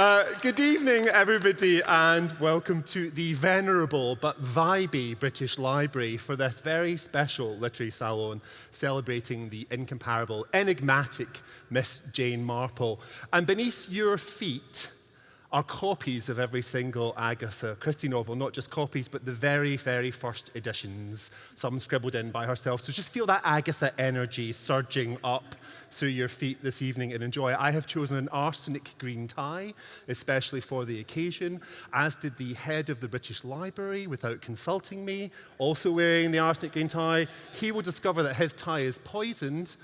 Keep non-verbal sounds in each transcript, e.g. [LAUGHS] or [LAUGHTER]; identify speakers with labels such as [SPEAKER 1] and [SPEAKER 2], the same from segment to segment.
[SPEAKER 1] Uh, good evening, everybody, and welcome to the venerable but vibey British Library for this very special literary salon celebrating the incomparable, enigmatic Miss Jane Marple. And beneath your feet, are copies of every single Agatha Christie novel, not just copies, but the very, very first editions, some scribbled in by herself. So just feel that Agatha energy surging up through your feet this evening and enjoy. I have chosen an arsenic green tie, especially for the occasion, as did the head of the British Library without consulting me, also wearing the arsenic green tie. He will discover that his tie is poisoned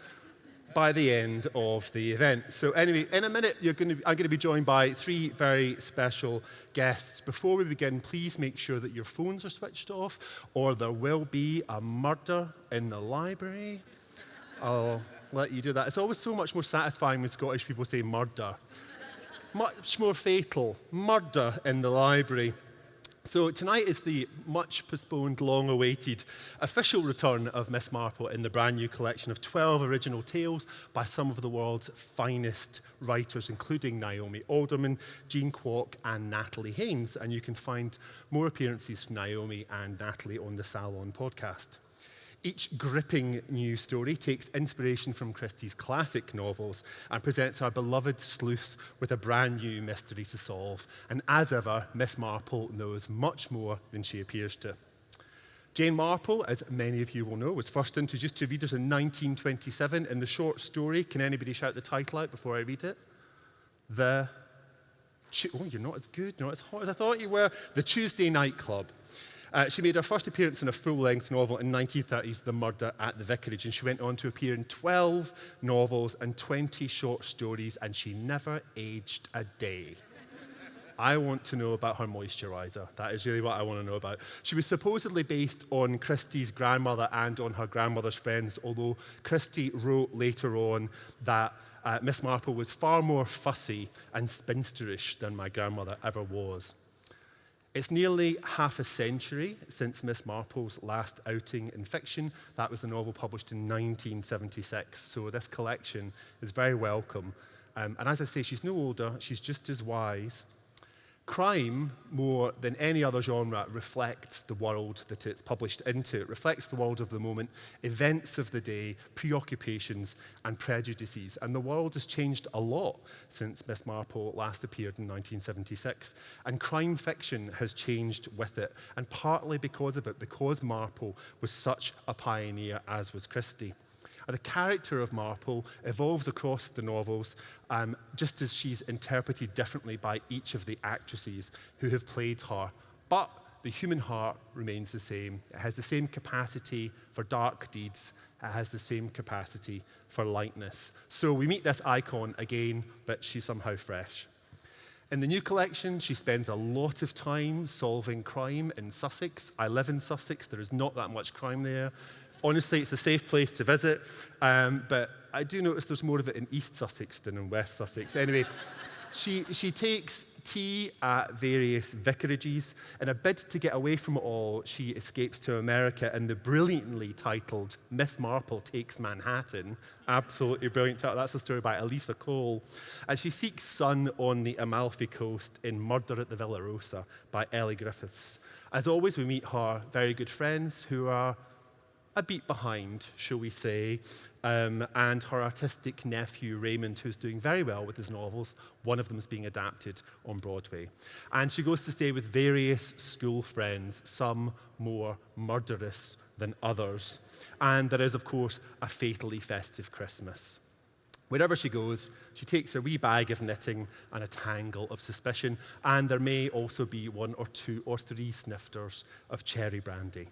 [SPEAKER 1] by the end of the event. So anyway, in a minute, you're going to, I'm going to be joined by three very special guests. Before we begin, please make sure that your phones are switched off, or there will be a murder in the library. I'll let you do that. It's always so much more satisfying when Scottish people say murder. much more fatal, murder in the library. So tonight is the much postponed, long awaited official return of Miss Marple in the brand new collection of 12 original tales by some of the world's finest writers, including Naomi Alderman, Jean Kwok, and Natalie Haynes. And you can find more appearances from Naomi and Natalie on the Salon podcast. Each gripping new story takes inspiration from Christie's classic novels and presents our beloved sleuth with a brand new mystery to solve. And as ever, Miss Marple knows much more than she appears to. Jane Marple, as many of you will know, was first introduced to readers in 1927 in the short story. Can anybody shout the title out before I read it? The. Oh, you're not as good, not as hot as I thought you were. The Tuesday Night Club. Uh, she made her first appearance in a full-length novel in 1930s, The Murder at the Vicarage, and she went on to appear in 12 novels and 20 short stories, and she never aged a day. I want to know about her moisturizer. That is really what I want to know about. She was supposedly based on Christie's grandmother and on her grandmother's friends, although Christie wrote later on that uh, Miss Marple was far more fussy and spinsterish than my grandmother ever was. It's nearly half a century since Miss Marple's last outing in fiction. That was the novel published in 1976, so this collection is very welcome. Um, and as I say, she's no older, she's just as wise Crime, more than any other genre, reflects the world that it's published into. It reflects the world of the moment, events of the day, preoccupations, and prejudices. And the world has changed a lot since Miss Marple last appeared in 1976. And crime fiction has changed with it, and partly because of it, because Marple was such a pioneer, as was Christie. The character of Marple evolves across the novels, um, just as she's interpreted differently by each of the actresses who have played her. But the human heart remains the same. It has the same capacity for dark deeds. It has the same capacity for lightness. So we meet this icon again, but she's somehow fresh. In the new collection, she spends a lot of time solving crime in Sussex. I live in Sussex. There is not that much crime there. Honestly, it's a safe place to visit, um, but I do notice there's more of it in East Sussex than in West Sussex. Anyway, [LAUGHS] she, she takes tea at various vicarages. In a bid to get away from it all, she escapes to America in the brilliantly titled Miss Marple Takes Manhattan. Absolutely brilliant title. That's a story by Alyssa Cole. And she seeks sun on the Amalfi Coast in Murder at the Villa Rosa by Elly Griffiths. As always, we meet her very good friends who are a beat behind, shall we say, um, and her artistic nephew Raymond, who's doing very well with his novels. One of them is being adapted on Broadway. And she goes to stay with various school friends, some more murderous than others. And there is, of course, a fatally festive Christmas. Wherever she goes, she takes a wee bag of knitting and a tangle of suspicion, and there may also be one or two or three snifters of cherry brandy.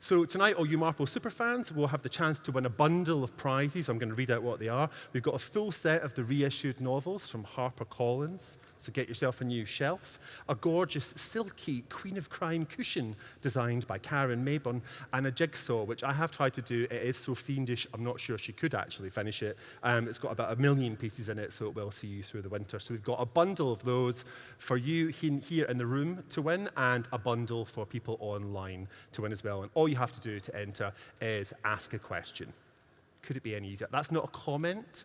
[SPEAKER 1] So tonight, all you Marple superfans will have the chance to win a bundle of prizes. I'm going to read out what they are. We've got a full set of the reissued novels from HarperCollins, so get yourself a new shelf, a gorgeous silky Queen of Crime cushion designed by Karen Mayburn, and a jigsaw, which I have tried to do. It is so fiendish, I'm not sure she could actually finish it. Um, it's got about a million pieces in it, so it will see you through the winter. So we've got a bundle of those for you here in the room to win, and a bundle for people online to win as well. And all you have to do to enter is ask a question. Could it be any easier? That's not a comment.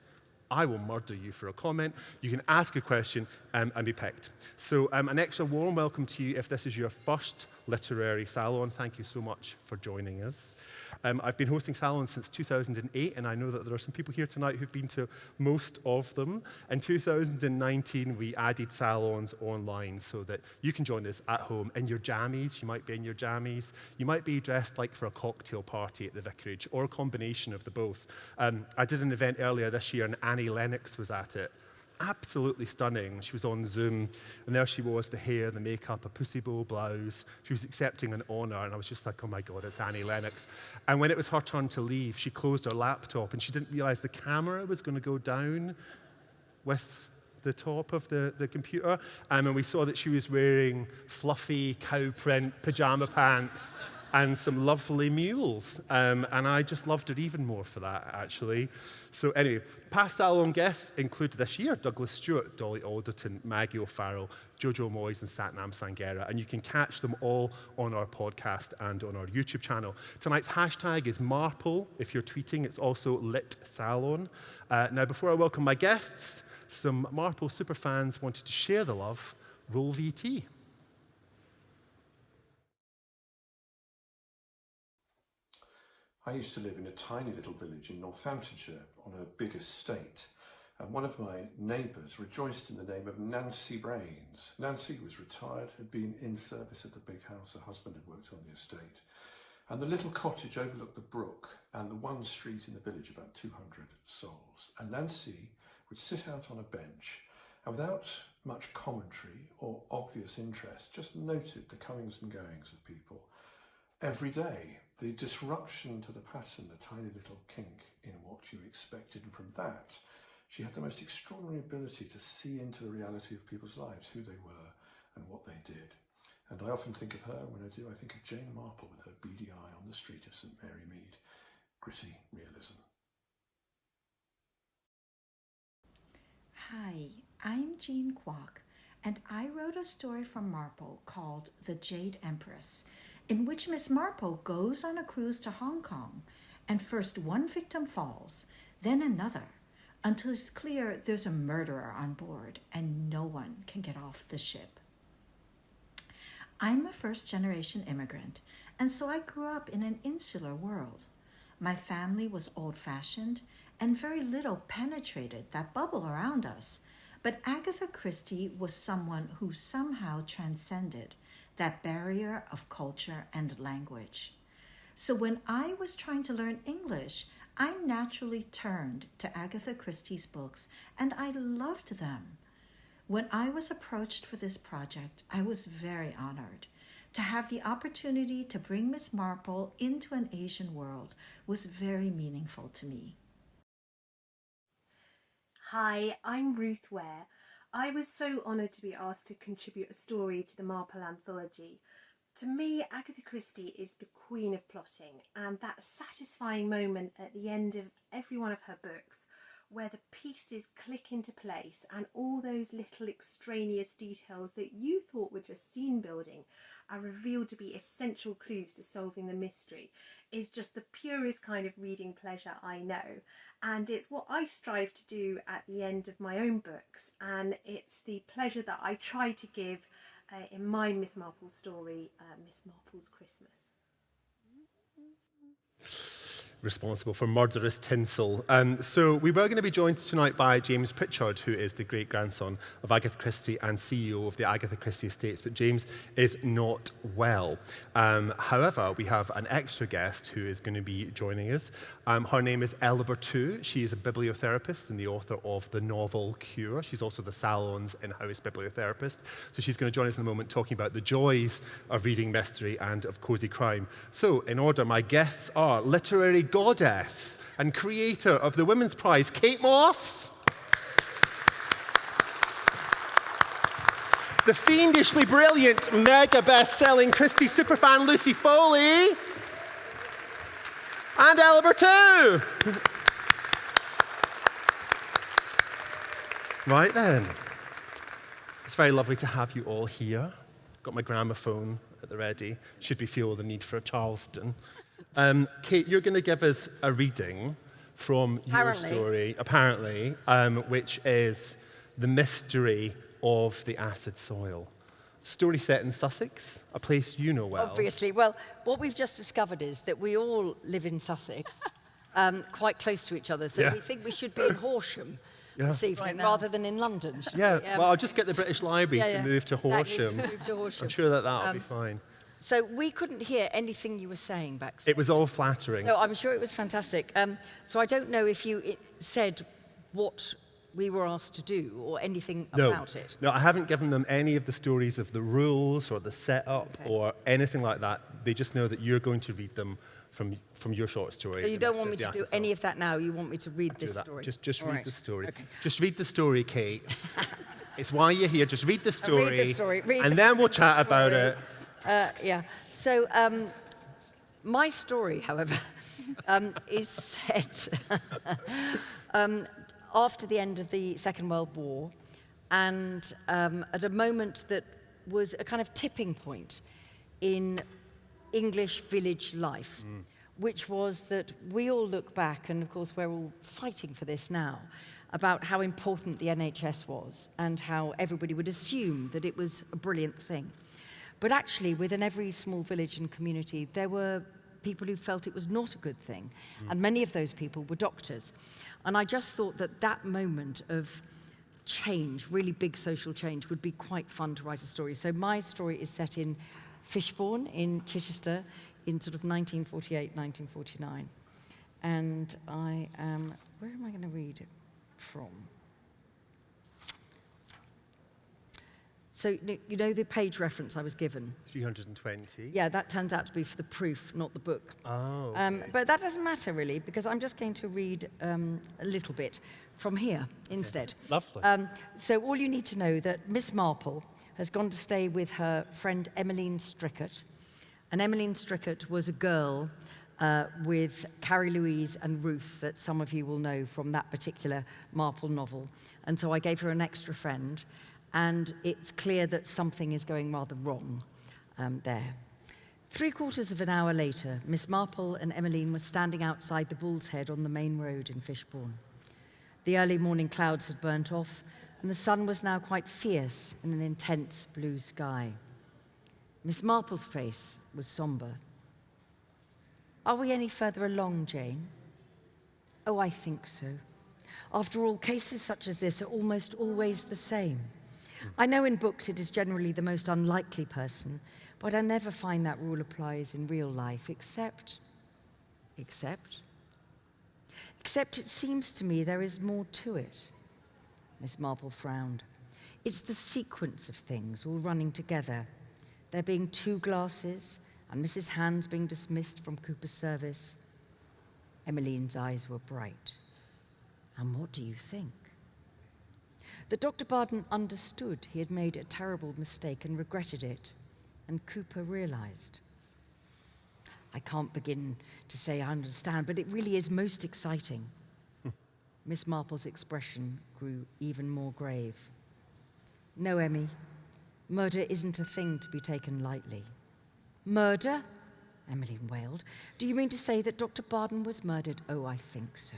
[SPEAKER 1] I will murder you for a comment. You can ask a question um, and be picked. So um, an extra warm welcome to you if this is your first literary salon. Thank you so much for joining us. Um, I've been hosting salons since 2008, and I know that there are some people here tonight who've been to most of them. In 2019, we added salons online so that you can join us at home in your jammies. You might be in your jammies. You might be dressed like for a cocktail party at the vicarage, or a combination of the both. Um, I did an event earlier this year, and Annie Lennox was at it absolutely stunning. She was on Zoom, and there she was, the hair, the makeup, a pussy bow blouse. She was accepting an honor, and I was just like, oh my God, it's Annie Lennox. And when it was her turn to leave, she closed her laptop, and she didn't realize the camera was going to go down with the top of the, the computer. Um, and we saw that she was wearing fluffy cow print pajama pants and some lovely mules. Um, and I just loved it even more for that, actually. So anyway, past salon guests include this year Douglas Stuart, Dolly Alderton, Maggie O'Farrell, Jojo Moyes, and Sathnam Sanghera. And you can catch them all on our podcast and on our YouTube channel. Tonight's hashtag is Marple. If you're tweeting, it's also Lit Salon. Uh, now, before I welcome my guests, some Marple superfans wanted to share the love. Roll VT.
[SPEAKER 2] I used to live in a tiny little village in Northamptonshire on a big estate. And one of my neighbours rejoiced in the name of Nancy Brains. Nancy was retired, had been in service at the big house. Her husband had worked on the estate. And the little cottage overlooked the brook and the one street in the village, about 200 souls. And Nancy would sit out on a bench and without much commentary or obvious interest, just noted the comings and goings of people every day the disruption to the pattern, the tiny little kink in what you expected, and from that, she had the most extraordinary ability to see into the reality of people's lives, who they were and what they did. And I often think of her, when I do, I think of Jane Marple with her beady eye on the street of St Mary Mead. Gritty realism.
[SPEAKER 3] Hi, I'm Jean Kwok, and I wrote a story from Marple called The Jade Empress in which Miss Marple goes on a cruise to Hong Kong, and first one victim falls, then another, until it's clear there's a murderer on board and no one can get off the ship. I'm a first generation immigrant, and so I grew up in an insular world. My family was old fashioned, and very little penetrated that bubble around us. But Agatha Christie was someone who somehow transcended that barrier of culture and language. So when I was trying to learn English, I naturally turned to Agatha Christie's books and I loved them. When I was approached for this project, I was very honored. To have the opportunity to bring Miss Marple into an Asian world was very meaningful to me.
[SPEAKER 4] Hi, I'm Ruth Ware. I was so honoured to be asked to contribute a story to the Marple anthology. To me, Agatha Christie is the queen of plotting, and that satisfying moment at the end of every one of her books where the pieces click into place and all those little extraneous details that you thought were just scene building are revealed to be essential clues to solving the mystery is just the purest kind of reading pleasure I know and it's what I strive to do at the end of my own books and it's the pleasure that I try to give uh, in my Miss Marple story, uh, Miss Marple's Christmas
[SPEAKER 1] responsible for murderous tinsel. Um, so we were going to be joined tonight by James Prichard, who is the great-grandson of Agatha Christie and CEO of the Agatha Christie Estates, but James is not well. Um, however, we have an extra guest who is going to be joining us. Um, her name is Ella Berthoud. She is a bibliotherapist and the author of the novel Cure. She's also the Salon's in-house bibliotherapist. So she's going to join us in a moment talking about the joys of reading mystery and of cozy crime. So in order, my guests are literary goddess and creator of the Women's Prize, Kate Mosse. the fiendishly brilliant, mega best-selling Christie superfan Lucy Foley. And Ella too. right then. It's very lovely to have you all here. Got my gramophone at the ready. Should we feel the need for a Charleston? Um, Kate, you're going to give us a reading from
[SPEAKER 5] Apparently.
[SPEAKER 1] your story, apparently, um, which is the mystery of the acid soil. Story set in Sussex, a place you know well.
[SPEAKER 5] Obviously. Well, what we've just discovered is that we all live in Sussex, [LAUGHS] um, quite close to each other. So
[SPEAKER 1] Yeah.
[SPEAKER 5] we think we should be in Horsham
[SPEAKER 1] Yeah.
[SPEAKER 5] this evening rather than in London.
[SPEAKER 1] Yeah,
[SPEAKER 5] we? Um,
[SPEAKER 1] well, I'll just get the British Library
[SPEAKER 5] yeah,
[SPEAKER 1] to move to
[SPEAKER 5] Exactly, to
[SPEAKER 1] Horsham.
[SPEAKER 5] move to Horsham.
[SPEAKER 1] I'm sure that that'll
[SPEAKER 5] Um,
[SPEAKER 1] be fine.
[SPEAKER 5] So we couldn't hear anything you were saying back
[SPEAKER 1] It was all flattering.
[SPEAKER 5] So I'm sure it was fantastic. Um, so I don't know if you said what we were asked to do or anything
[SPEAKER 1] no,
[SPEAKER 5] about it.
[SPEAKER 1] no, I haven't given them any of the stories of the rules or the setup
[SPEAKER 5] Okay.
[SPEAKER 1] or anything like that. They just know that you're going to read them from, from your short story.
[SPEAKER 5] So you don't want me to do any of that now. You want me to read this story.
[SPEAKER 1] Just, just read
[SPEAKER 5] right.
[SPEAKER 1] the story.
[SPEAKER 5] Okay.
[SPEAKER 1] Just read the story, Kate. [LAUGHS] it's why you're here. Just read the
[SPEAKER 5] Uh, read the
[SPEAKER 1] story.
[SPEAKER 5] story, read
[SPEAKER 1] and
[SPEAKER 5] the
[SPEAKER 1] then we'll chat [LAUGHS] about it.
[SPEAKER 5] Uh, yeah. So um, my story, however, [LAUGHS] um, is set [LAUGHS] um, after the end of the Second World War and um, at a moment that was a kind of tipping point in English village life, which was that we all look back, and of course we're all fighting for this now, about how important the NHS was and how everybody would assume that it was a brilliant thing. But actually, within every small village and community, there were people who felt it was not a good thing, mm. and many of those people were doctors. And I just thought that that moment of change, really big social change, would be quite fun to write a story. So my story is set in Fishbourne in Chichester in sort of 1948, 1949. And I am, where am I going to read it from? So you know the page reference I was given?
[SPEAKER 1] 320.
[SPEAKER 5] Yeah, that turns out to be for the proof, not the book.
[SPEAKER 1] Oh.
[SPEAKER 5] Um, but that doesn't matter really, because I'm just going to read um, a little bit from here instead.
[SPEAKER 1] Lovely.
[SPEAKER 5] Um, so all you need to know that Miss Marple has gone to stay with her friend Emmeline Strickett. And Emmeline Strickett was a girl uh, with Carrie Louise and Ruth that some of you will know from that particular Marple novel. And so I gave her an extra friend, and it's clear that something is going rather wrong um, there. Three quarters of an hour later, Miss Marple and Emmeline were standing outside the Bull's Head on the main road in Fishbourne. The early morning clouds had burnt off, and the sun was now quite fierce in an intense blue sky. Miss Marple's face was sombre. Are we any further along, Jane? Oh, I think so. After all, cases such as this are almost always the same. I know in books it is generally the most unlikely person, but I never find that rule applies in real life, except, except, except it seems to me there is more to it. Miss Marple frowned. It's the sequence of things all running together. There being two glasses and Mrs. Hands being dismissed from Cooper's service. Emmeline's eyes were bright. And what do you think? That Dr. Barden understood he had made a terrible mistake and regretted it, and Cooper realized. I can't begin to say I understand, but it really is most exciting. [LAUGHS] Miss Marple's expression grew even more grave. No, Emmy, murder isn't a thing to be taken lightly. Murder? Emmeline wailed. Do you mean to say that Dr. Barden was murdered? Oh, I think so.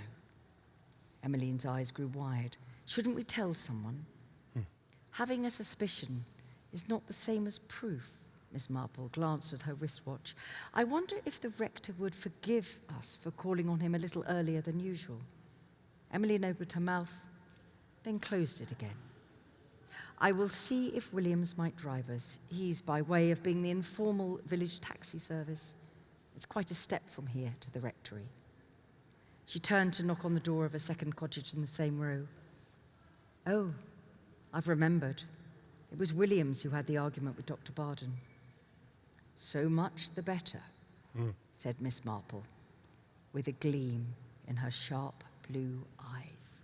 [SPEAKER 5] Emmeline's eyes grew wide. Shouldn't we tell someone? Hmm. Having a suspicion is not the same as proof. Miss Marple glanced at her wristwatch. I wonder if the rector would forgive us for calling on him a little earlier than usual. Emmeline opened her mouth, then closed it again. I will see if Williams might drive us. He's by way of being the informal village taxi service. It's quite a step from here to the rectory. She turned to knock on the door of a second cottage in the same row. Oh, I've remembered. It was Williams who had the argument with Dr. Barden. So much the better, hmm. said Miss Marple, with a gleam in her sharp blue eyes.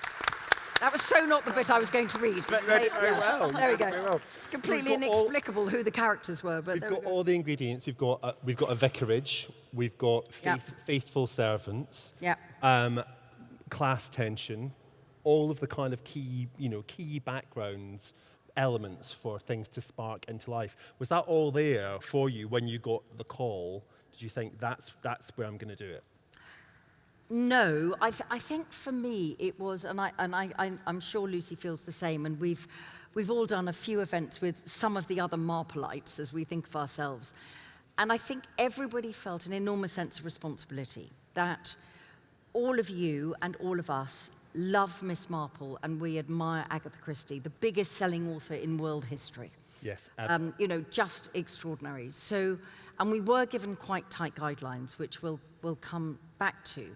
[SPEAKER 5] [LAUGHS] That was so not the bit I was going to read. but
[SPEAKER 1] read it very
[SPEAKER 5] yeah,
[SPEAKER 1] well.
[SPEAKER 5] There we go.
[SPEAKER 1] well.
[SPEAKER 5] It's completely
[SPEAKER 1] We've all-
[SPEAKER 5] inexplicable who the characters were, but
[SPEAKER 1] We've
[SPEAKER 5] there we
[SPEAKER 1] got all the ingredients. We've got, uh, we've got a vicarage. We've got
[SPEAKER 5] Yep.
[SPEAKER 1] faithful servants.
[SPEAKER 5] Yep.
[SPEAKER 1] Um, class tension. All of the kind of key, you know, key backgrounds elements for things to spark into life. Was that all there for you when you got the call? Did you think that's, that's where I'm going to do it?
[SPEAKER 5] No, I, th I think for me it was, and, I, and I, I, I'm sure Lucy feels the same, and we've, we've all done a few events with some of the other Marpleites as we think of ourselves. And I think everybody felt an enormous sense of responsibility that all of you and all of us love Miss Marple and we admire Agatha Christie, the biggest selling author in world history.
[SPEAKER 1] Yes.
[SPEAKER 5] Um, you know, just extraordinary. So, and we were given quite tight guidelines, which we'll, we'll come back to.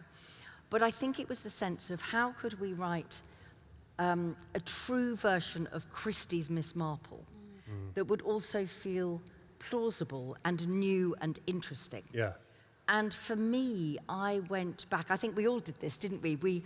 [SPEAKER 5] But I think it was the sense of how could we write um, a true version of Christie's Miss Marple mm. that would also feel plausible and new and interesting.
[SPEAKER 1] Yeah.
[SPEAKER 5] And for me, I went back, I think we all did this, didn't we? We,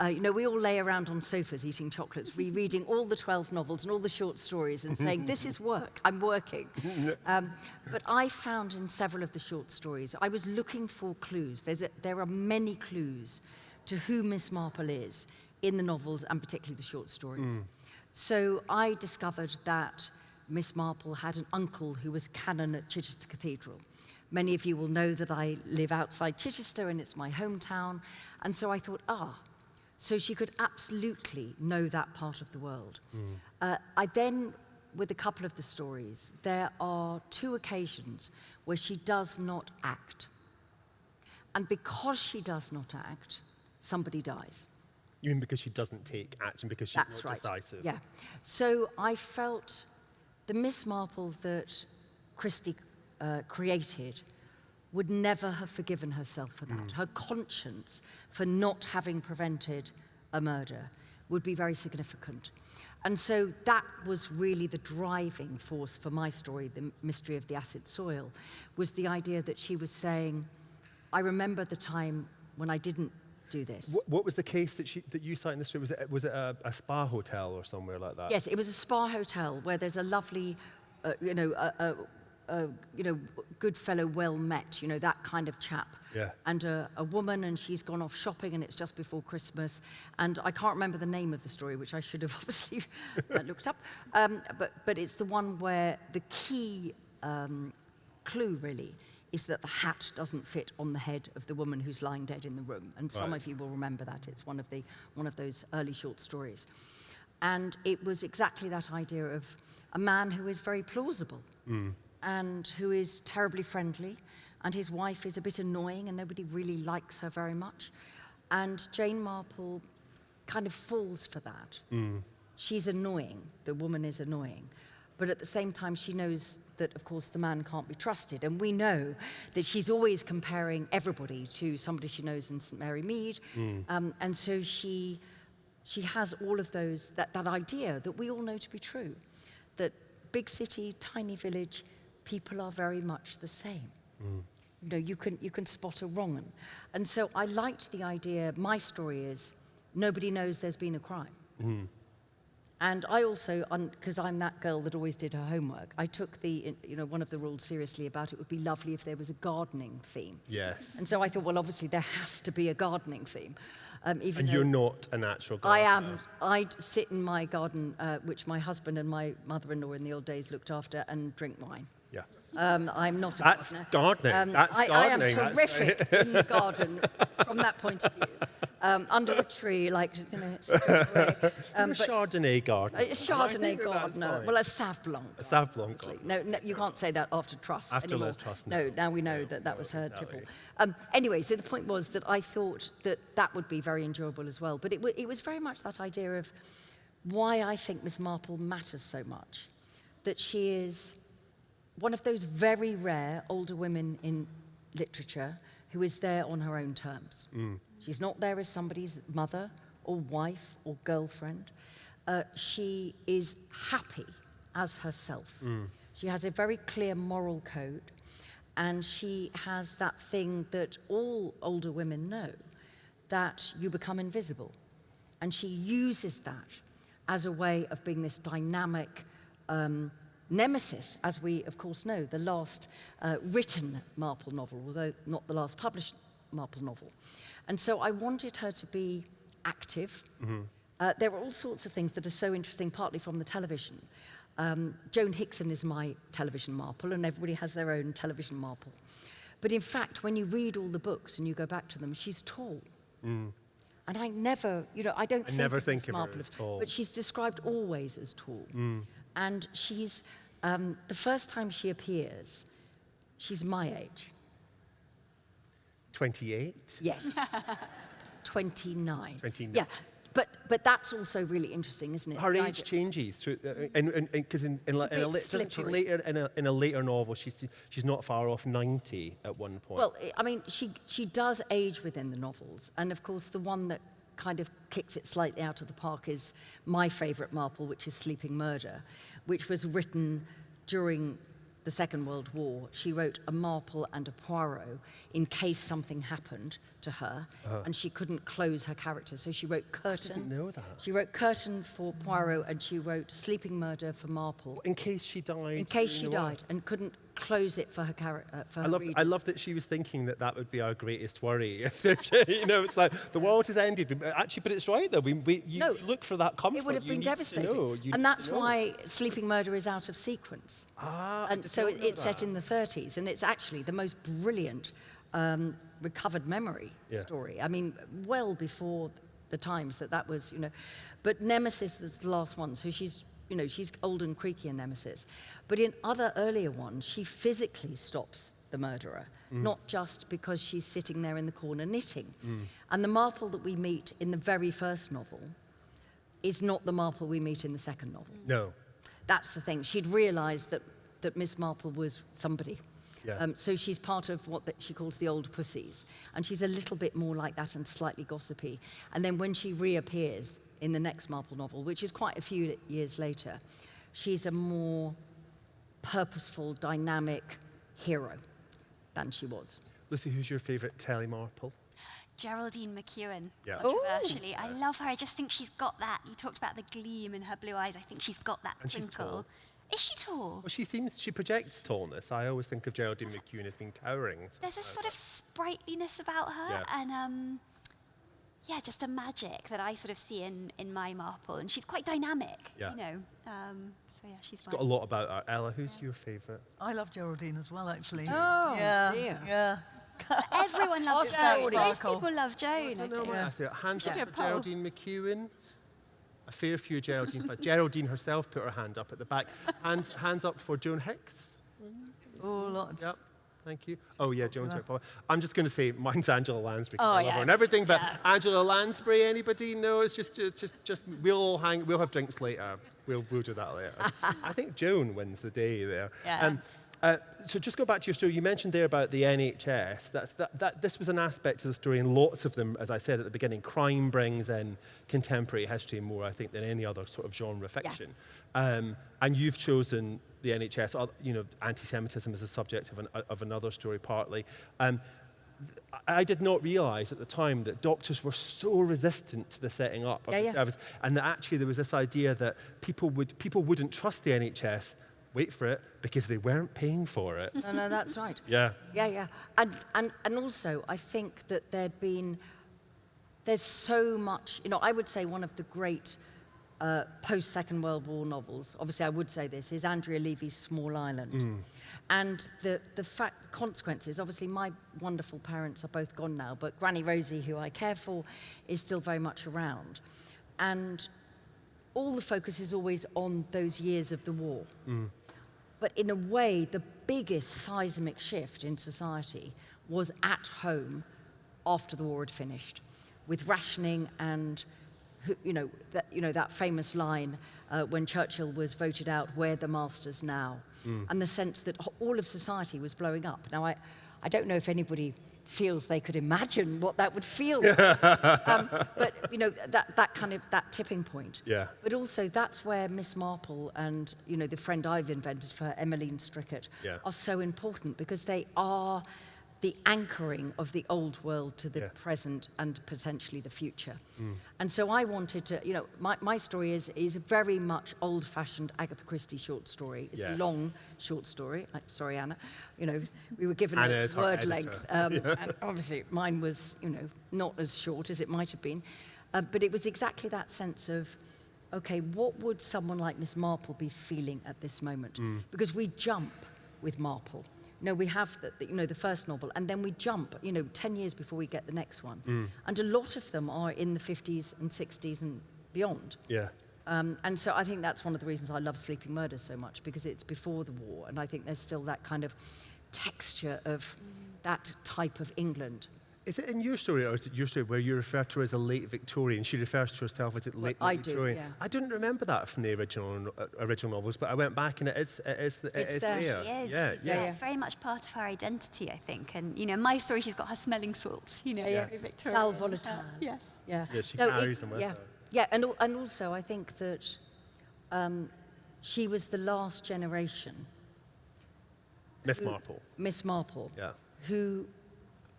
[SPEAKER 5] uh, you know, we all lay around on sofas eating chocolates, rereading all the 12 novels and all the short stories and saying, this is work, I'm working. [LAUGHS] Um, but I found in several of the short stories, I was looking for clues. A, there are many clues to who Miss Marple is in the novels and particularly the short stories. Mm. So I discovered that Miss Marple had an uncle who was canon at Chichester Cathedral. Many of you will know that I live outside Chichester and it's my hometown. And so I thought, ah, so she could absolutely know that part of the world. Mm. Uh, I then, with a couple of the stories, there are two occasions where she does not act. And because she does not act, somebody dies.
[SPEAKER 1] You mean because she doesn't take action, because she's
[SPEAKER 5] That's
[SPEAKER 1] not
[SPEAKER 5] right.
[SPEAKER 1] decisive?
[SPEAKER 5] Yeah. So I felt the Miss Marple that Christie uh, created would never have forgiven herself for that. Mm. Her conscience for not having prevented a murder would be very significant. And so that was really the driving force for my story, The Mystery of the Acid Soil, was the idea that she was saying, I remember the time when I didn't do this.
[SPEAKER 1] What, what was the case that, she, that you cite in the story? Was it, was it a, a, spa hotel or somewhere like that?
[SPEAKER 5] Yes, it was a spa hotel where there's a lovely, uh, you know, a, a, a, you know, good fellow, well met, you know, that kind of chap.
[SPEAKER 1] Yeah.
[SPEAKER 5] And a, a woman, and she's gone off shopping, and it's just before Christmas. And I can't remember the name of the story, which I should have [LAUGHS] obviously uh, looked up. Um, but, but it's the one where the key um, clue, really, is that the hat doesn't fit on the head of the woman who's lying dead in the room. And some right. of you will remember that. It's one of, the, one of those early short stories. And it was exactly that idea of a man who is very plausible mm. And who is terribly friendly, and his wife is a bit annoying and nobody really likes her very much. And Jane Marple kind of falls for that. Mm. She's annoying, the woman is annoying, but at the same time she knows that, of course, the man can't be trusted. And we know that she's always comparing everybody to somebody she knows in St. Mary Mead. Mm. Um, and so she, she has all of those, that, that idea that we all know to be true, that big city, tiny village, people are very much the same. Mm. You know, you can, you can spot a wrong one. And so I liked the idea, my story is, nobody knows there's been a crime. Mm. And I also, because I'm that girl that always did her homework, I took the, you know, one of the rules seriously about it would be lovely if there was a gardening theme.
[SPEAKER 1] Yes.
[SPEAKER 5] And so I thought, well, obviously there has to be a gardening theme.
[SPEAKER 1] Um, even and you're not a natural gardener.
[SPEAKER 5] I am. I'd sit in my garden, uh, which my husband and my mother-in-law in the old days looked after, and drink wine.
[SPEAKER 1] Yeah.
[SPEAKER 5] Um, I'm not a
[SPEAKER 1] That's
[SPEAKER 5] gardener.
[SPEAKER 1] gardening. Um, That's
[SPEAKER 5] I,
[SPEAKER 1] gardening.
[SPEAKER 5] I am terrific in the garden from that point of view. Um, under a tree, like, you know, [LAUGHS]
[SPEAKER 1] um, a Chardonnay gardener.
[SPEAKER 5] A Chardonnay gardener. Well, a Sauv Blanc.
[SPEAKER 1] A Sauv Blanc.
[SPEAKER 5] No, no, you can't say that after trust
[SPEAKER 1] After
[SPEAKER 5] anymore.
[SPEAKER 1] Liz Truss.
[SPEAKER 5] No, now we know that that was her tipple. Um, anyway, so the point was that I thought that that would be very enjoyable as well. But it, it was very much that idea of why I think Miss Marple matters so much. That she is one of those very rare older women in literature who is there on her own terms. Mm. She's not there as somebody's mother or wife or girlfriend. Uh, she is happy as herself. Mm. She has a very clear moral code, and she has that thing that all older women know that you become invisible. And she uses that as a way of being this dynamic, um, Nemesis, as we of course know, the last uh, written Marple novel, although not the last published Marple novel. And so I wanted her to be active, mm -hmm. Uh, there are all sorts of things that are so interesting, partly from the television. Um, Joan Hickson is my television marple, and everybody has their own television marple. But in fact, when you read all the books and you go back to them, she's tall. And I never, you know, I don't
[SPEAKER 1] I
[SPEAKER 5] think
[SPEAKER 1] never
[SPEAKER 5] of
[SPEAKER 1] think of her
[SPEAKER 5] Marple
[SPEAKER 1] as tall.
[SPEAKER 5] But she's described always as tall. And she's, um, the first time she appears, she's my age.
[SPEAKER 1] 28?
[SPEAKER 5] Yes. [LAUGHS] 29.
[SPEAKER 1] 29.
[SPEAKER 5] Yeah. But, but that's also really interesting, isn't it?
[SPEAKER 1] Her
[SPEAKER 5] The
[SPEAKER 1] age
[SPEAKER 5] idea-
[SPEAKER 1] changes through, uh, and because in, in,
[SPEAKER 5] a
[SPEAKER 1] a,
[SPEAKER 5] bit
[SPEAKER 1] la- doesn't she
[SPEAKER 5] slippery.
[SPEAKER 1] later in a, in a later novel she's she's not far off 90 at one point.
[SPEAKER 5] Well, I- I mean, she, she does age within the novels. And of course, the one that kind of kicks it slightly out of the park is my favourite Marple, which is Sleeping Murder, which was written during the Second World War. She wrote a Marple and a Poirot in case something happened to her, uh-huh. and she couldn't close her character. So she wrote Curtain.
[SPEAKER 1] know that.
[SPEAKER 5] She wrote Curtain for Poirot, and she wrote Sleeping Murder for Marple.
[SPEAKER 1] in case she died.
[SPEAKER 5] In case she
[SPEAKER 1] during the war.
[SPEAKER 5] died and couldn't close it for her character. Uh, for
[SPEAKER 1] I
[SPEAKER 5] her
[SPEAKER 1] love, I love that she was thinking that that would be our greatest worry. [LAUGHS] If, if, you know, it's like the world has ended. Actually, but it's right though. We, we you
[SPEAKER 5] No,
[SPEAKER 1] look for that comfort.
[SPEAKER 5] It would have been devastating. And that's why Sleeping Murder is out of sequence.
[SPEAKER 1] Ah,
[SPEAKER 5] and so it, it's set in the 30s, and it's actually the most brilliant um, recovered memory
[SPEAKER 1] Yeah.
[SPEAKER 5] story. I mean, well before the times that that was, you know. But Nemesis is the last one, so she's, you know, she's old and creaky in Nemesis. But in other earlier ones, she physically stops the murderer,
[SPEAKER 1] Mm.
[SPEAKER 5] not just because she's sitting there in the corner knitting. And the Marple that we meet in the very first novel is not the Marple we meet in the second novel.
[SPEAKER 1] No.
[SPEAKER 5] That's the thing. She'd realised that, that Miss Marple was somebody.
[SPEAKER 1] Yeah.
[SPEAKER 5] Um, so she's part of what the, she calls the old pussies. And she's a little bit more like that and slightly gossipy. And then when she reappears in the next Marple novel, which is quite a few years later, she's a more purposeful, dynamic hero than she was.
[SPEAKER 1] Lucy, who's your favourite Telly Marple?
[SPEAKER 6] Geraldine McEwen,
[SPEAKER 1] Yeah.
[SPEAKER 6] controversially. I love her. I just think she's got that. You talked about the gleam in her blue eyes. I think she's got that
[SPEAKER 1] And she's
[SPEAKER 6] twinkle.
[SPEAKER 1] tall.
[SPEAKER 6] Is she tall?
[SPEAKER 1] Well, she seems she projects tallness. I always think of Geraldine McEwen as being towering.
[SPEAKER 6] There's a sort of sprightliness about her,
[SPEAKER 1] Yeah.
[SPEAKER 6] and um, yeah, just a magic that I sort of see in, in my Marple. And she's quite dynamic,
[SPEAKER 1] Yeah.
[SPEAKER 6] you know. Um, so yeah, she's, she's
[SPEAKER 1] Got a lot about her. Ella, who's your favourite?
[SPEAKER 7] I love Geraldine as well, actually.
[SPEAKER 5] Oh,
[SPEAKER 7] yeah,
[SPEAKER 5] dear.
[SPEAKER 7] yeah. [LAUGHS]
[SPEAKER 6] Everyone loves
[SPEAKER 7] Just that
[SPEAKER 6] Joan. Most people love Joan.
[SPEAKER 1] I
[SPEAKER 6] I
[SPEAKER 1] don't know. I
[SPEAKER 6] think.
[SPEAKER 1] you. Hands up for
[SPEAKER 6] poll.
[SPEAKER 1] Geraldine McEwen. A fair few Geraldine, but Geraldine herself put her hand up at the back. Hands, hands up for Joan Hicks.
[SPEAKER 7] Oh, lots.
[SPEAKER 1] Yep. Thank you. Oh yeah, Joan's very popular. I'm just going to say mine's Angela Lansbury 'cause
[SPEAKER 6] Oh,
[SPEAKER 1] I love
[SPEAKER 6] yeah.
[SPEAKER 1] her and everything. But
[SPEAKER 6] Yeah.
[SPEAKER 1] Angela Lansbury, anybody? No, it's just, just, just, just we'll all hang. We'll have drinks later. We'll, we'll do that later. [LAUGHS] I think Joan wins the day there.
[SPEAKER 6] Yeah.
[SPEAKER 1] uh, so just go back to your story. You mentioned there about the NHS. That's, that, that, this was an aspect of the story, and lots of them, as I said at the beginning, crime brings in contemporary history more, I think, than any other sort of genre fiction. Um, and you've chosen the NHS. uh, You know, anti-Semitism is a subject of, an, of another story, partly. Um, I did not realise at the time that doctors were so resistant to the setting up of
[SPEAKER 5] Yeah,
[SPEAKER 1] the
[SPEAKER 5] yeah.
[SPEAKER 1] service, and that actually there was this idea that people would people wouldn't trust the NHS. Wait for it because they weren't paying for it.
[SPEAKER 5] No, no, that's right. [LAUGHS]
[SPEAKER 1] yeah.
[SPEAKER 5] Yeah, yeah. And, and, and also, I think that there'd been, there's so much, you know, I would say one of the great uh, post Second World War novels, obviously I would say this, is Andrea Levy's Small Island. And the, the fact, consequences, obviously my wonderful parents are both gone now, but Granny Rosie, who I care for, is still very much around. And all the focus is always on those years of the war. But in a way, the biggest seismic shift in society was at home after the war had finished, with rationing and, who- you know, that, you know, that famous line uh, when Churchill was voted out, "We're the masters now," and the sense that all of society was blowing up. Now, I, I don't know if anybody feels they could imagine what that would feel [LAUGHS] um, but you know that, that kind of that tipping point
[SPEAKER 1] Yeah.
[SPEAKER 5] but also that's where Miss Marple and you know the friend I've invented for Emmeline Strickett,
[SPEAKER 1] Yeah.
[SPEAKER 5] are so important because they are the anchoring of the old world to the
[SPEAKER 1] Yeah.
[SPEAKER 5] present and potentially the future. And so I wanted to, you know, my, my story is, is a very much old-fashioned Agatha Christie short story. It's
[SPEAKER 1] Yes.
[SPEAKER 5] a long short story. i sorry, Anna. You know, we were given
[SPEAKER 1] Anna
[SPEAKER 5] a word length. Um, [LAUGHS] and obviously, mine was, you know, not as short as it might have been. Uh, but it was exactly that sense of, okay, what would someone like Miss Marple be feeling at this moment? Because we jump with Marple. You know, we have the, the, you know, the first novel, and then we jump, you know, 10 years before we get the next one. And a lot of them are in the 50s and 60s and beyond.
[SPEAKER 1] Yeah.
[SPEAKER 5] Um, and so I think that's one of the reasons I love Sleeping Murder so much because it's before the war, and I think there's still that kind of texture of that type of England.
[SPEAKER 1] Is it in your story, or is it your story where you refer to her as a late Victorian? She refers to herself as a late
[SPEAKER 5] I do,
[SPEAKER 1] Victorian.
[SPEAKER 5] yeah.
[SPEAKER 1] I didn't remember that from the original uh, original novels, but I went back and it is it is it
[SPEAKER 5] It's
[SPEAKER 1] is
[SPEAKER 5] there.
[SPEAKER 1] there.
[SPEAKER 6] She is.
[SPEAKER 1] Yeah,
[SPEAKER 6] she's,
[SPEAKER 1] yeah.
[SPEAKER 6] It's very much part of her identity, I think. And you know, my story, she's got her smelling salts. You know,
[SPEAKER 5] Yeah.
[SPEAKER 6] very Victorian.
[SPEAKER 5] Sal volatile. [LAUGHS]
[SPEAKER 6] Yes.
[SPEAKER 5] Yeah.
[SPEAKER 1] Yeah, she
[SPEAKER 5] it-
[SPEAKER 1] carries them with
[SPEAKER 5] yeah.
[SPEAKER 1] her.
[SPEAKER 5] Yeah, and, and also I think that um, she was the last generation,
[SPEAKER 1] Miss Marple.
[SPEAKER 5] Miss Marple,
[SPEAKER 1] Yeah.
[SPEAKER 5] who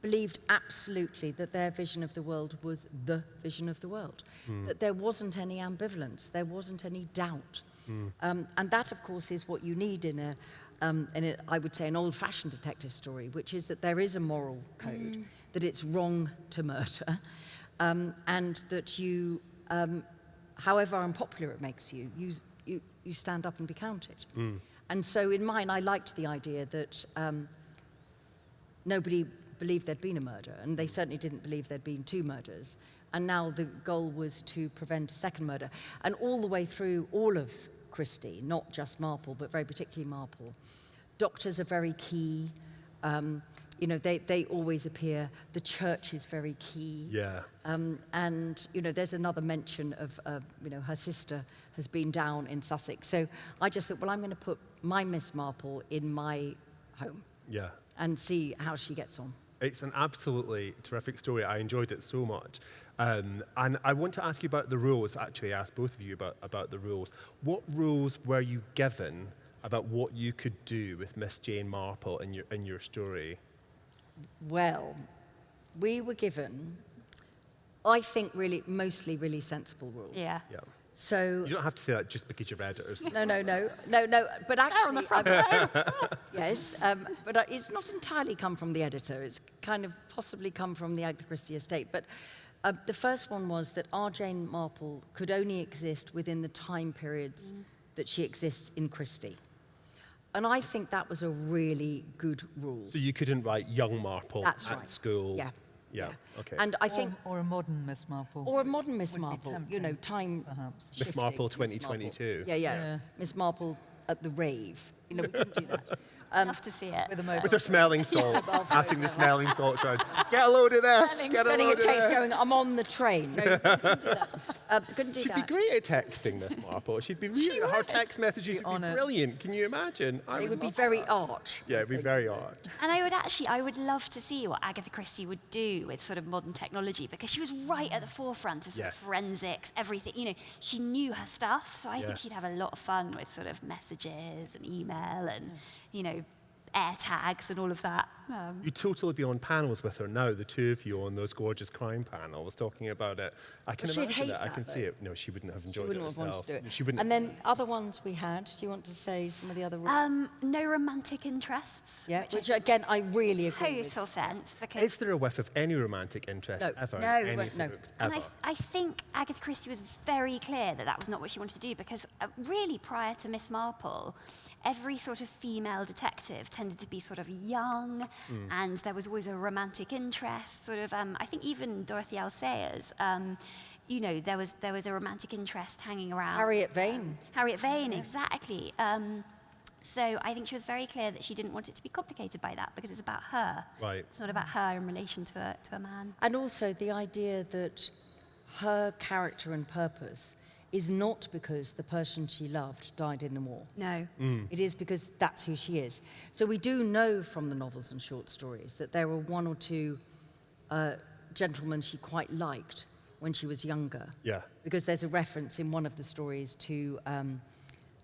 [SPEAKER 5] believed absolutely that their vision of the world was the vision of the world, that there wasn't any ambivalence, there wasn't any doubt. Um, and that, of course, is what you need in a, um, in a, I would say, an old-fashioned detective story, which is that there is a moral code, that it's wrong to murder, [LAUGHS] um, and that you, um, however unpopular it makes you, you, you, you stand up and be counted. And so in mine, I liked the idea that um, nobody believed there'd been a murder, and they certainly didn't believe there'd been two murders. And now the goal was to prevent a second murder. And all the way through all of Christie, not just Marple, but very particularly Marple, doctors are very key. Um, you know, they, they always appear. The church is very key.
[SPEAKER 1] Yeah.
[SPEAKER 5] Um, and, you know, there's another mention of, uh, you know, her sister has been down in Sussex. So I just thought, well, I'm going to put my Miss Marple in my home
[SPEAKER 1] Yeah.
[SPEAKER 5] and see how she gets on.
[SPEAKER 1] It's an absolutely terrific story. I enjoyed it so much. Um, and I want to ask you about the rules, actually, ask both of you about, about the rules. What rules were you given about what you could do with Miss Jane Marple in your, in your story?
[SPEAKER 5] Well, we were given, I think, really, mostly really sensible rules.
[SPEAKER 6] Yeah.
[SPEAKER 1] Yeah.
[SPEAKER 5] So
[SPEAKER 1] You don't have to say that just because you read it or something.
[SPEAKER 5] No, no, no, no, no. But actually, um, [LAUGHS] yes, um, but uh, it's not entirely come from the editor. It's kind of possibly come from the Agatha Christie estate. But uh, the first one was that our Jane Marple could only exist within the time periods that she exists in Christie. And I think that was a really good rule.
[SPEAKER 1] So you couldn't write young Marple
[SPEAKER 5] That's
[SPEAKER 1] at
[SPEAKER 5] right.
[SPEAKER 1] school?
[SPEAKER 5] Yeah.
[SPEAKER 1] Yeah, okay.
[SPEAKER 5] And I think,
[SPEAKER 7] or, or a modern Miss Marple.
[SPEAKER 5] or a modern Miss Marple, you know, time
[SPEAKER 7] perhaps.
[SPEAKER 1] Miss
[SPEAKER 5] shifting,
[SPEAKER 1] Marple
[SPEAKER 5] Miss
[SPEAKER 1] 2022.
[SPEAKER 5] Yeah, yeah,
[SPEAKER 7] Yeah.
[SPEAKER 5] Miss Marple at the rave. You know, we couldn't do that. [LAUGHS] Um,
[SPEAKER 6] Love to see it.
[SPEAKER 7] With.
[SPEAKER 1] With her smelling salts, [LAUGHS] passing the smelling salts around. Get a load of this, get a
[SPEAKER 5] sending a
[SPEAKER 1] load of
[SPEAKER 5] text
[SPEAKER 1] this.
[SPEAKER 5] going, I'm on the train. [LAUGHS] No, couldn't do that. Uh, couldn't do
[SPEAKER 1] She'd be great at texting, Miss Marple. She'd be really, her text messages would
[SPEAKER 7] on
[SPEAKER 1] be brilliant. Can you imagine? I
[SPEAKER 5] It would be very
[SPEAKER 1] that.
[SPEAKER 5] arch.
[SPEAKER 1] Yeah, it'd be very odd.
[SPEAKER 6] And I would actually, I would love to see what Agatha Christie would do with sort of modern technology because she was right at the forefront of sort of forensics, everything. You know, she knew her stuff, so I
[SPEAKER 1] Yeah.
[SPEAKER 6] think she'd have a lot of fun with sort of messages and email and, you know, air tags and all of that. Um,
[SPEAKER 1] You'd totally be on panels with her now, the two of you on those gorgeous crime panels talking about it. I can
[SPEAKER 5] Well, she'd
[SPEAKER 1] imagine
[SPEAKER 5] hate
[SPEAKER 1] it. I
[SPEAKER 5] that,
[SPEAKER 1] can see it. No, she wouldn't have enjoyed.
[SPEAKER 5] She
[SPEAKER 1] enjoyed
[SPEAKER 5] wouldn't
[SPEAKER 1] it
[SPEAKER 5] have wanted to do it.
[SPEAKER 1] She wouldn't.
[SPEAKER 5] And then other ones we had. Do you want to say some of the other ones?
[SPEAKER 6] um, no romantic interests.
[SPEAKER 5] yeah,
[SPEAKER 6] which,
[SPEAKER 5] which again I really agree
[SPEAKER 6] makes
[SPEAKER 5] with.
[SPEAKER 6] total sense because
[SPEAKER 1] Is there a whiff of any romantic interest
[SPEAKER 5] No.
[SPEAKER 1] ever
[SPEAKER 5] No,
[SPEAKER 1] in any
[SPEAKER 5] well,
[SPEAKER 1] of
[SPEAKER 5] no.
[SPEAKER 1] books?
[SPEAKER 6] And I, th- I think Agatha Christie was very clear that that was not what she wanted to do because, uh, really, prior to Miss Marple, every sort of female detective tended to be sort of young, and there was always a romantic interest. Sort of, um, I think even Dorothy L. Sayers, um, you know, there was there was a romantic interest hanging around.
[SPEAKER 5] Harriet Vane.
[SPEAKER 6] Harriet Vane, exactly. Um, so I think she was very clear that she didn't want it to be complicated by that because it's about her.
[SPEAKER 1] Right.
[SPEAKER 6] It's not about her in relation to a, to a man.
[SPEAKER 5] And also the idea that her character and purpose is not because the person she loved died in the war.
[SPEAKER 6] No.
[SPEAKER 5] It is because that's who she is. So we do know from the novels and short stories that there were one or two uh, gentlemen she quite liked when she was younger.
[SPEAKER 1] Yeah.
[SPEAKER 5] Because there's a reference in one of the stories to, um,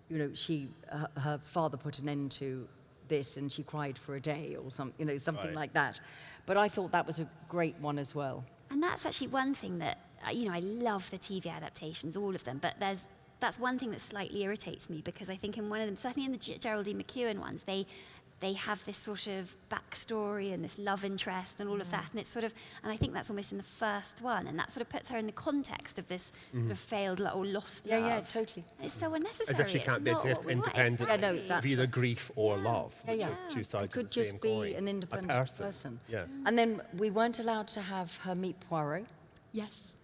[SPEAKER 5] you know, she, her, her father put an end to this and she cried for a day or some, you know, something
[SPEAKER 1] Right.
[SPEAKER 5] like that. But I thought that was a great one as well.
[SPEAKER 6] And that's actually one thing that, you know, I love the TV adaptations, all of them, but there's, that's one thing that slightly irritates me because I think in one of them, certainly in the G- Geraldine McEwen ones, they, they have this sort of backstory and this love interest and all of that. Mm. And it's sort of, and I think that's almost in the first one. And that sort of puts her in the context of this sort mm-hmm. of failed lo- or lost
[SPEAKER 5] Yeah,
[SPEAKER 6] love.
[SPEAKER 5] yeah, totally.
[SPEAKER 6] It's so unnecessary.
[SPEAKER 1] As if she
[SPEAKER 6] It's
[SPEAKER 1] can't be
[SPEAKER 6] not what
[SPEAKER 1] exist
[SPEAKER 6] we
[SPEAKER 1] independent
[SPEAKER 5] Yeah, no, that's
[SPEAKER 1] either
[SPEAKER 5] right.
[SPEAKER 1] grief or love,
[SPEAKER 5] Yeah,
[SPEAKER 1] which
[SPEAKER 5] yeah.
[SPEAKER 1] are two
[SPEAKER 5] It
[SPEAKER 1] sides
[SPEAKER 5] could
[SPEAKER 1] of the same
[SPEAKER 5] just be
[SPEAKER 1] coin.
[SPEAKER 5] an independent
[SPEAKER 1] person.
[SPEAKER 5] person.
[SPEAKER 1] Yeah. Mm.
[SPEAKER 5] And then we weren't allowed to have her meet Poirot.
[SPEAKER 6] Yes.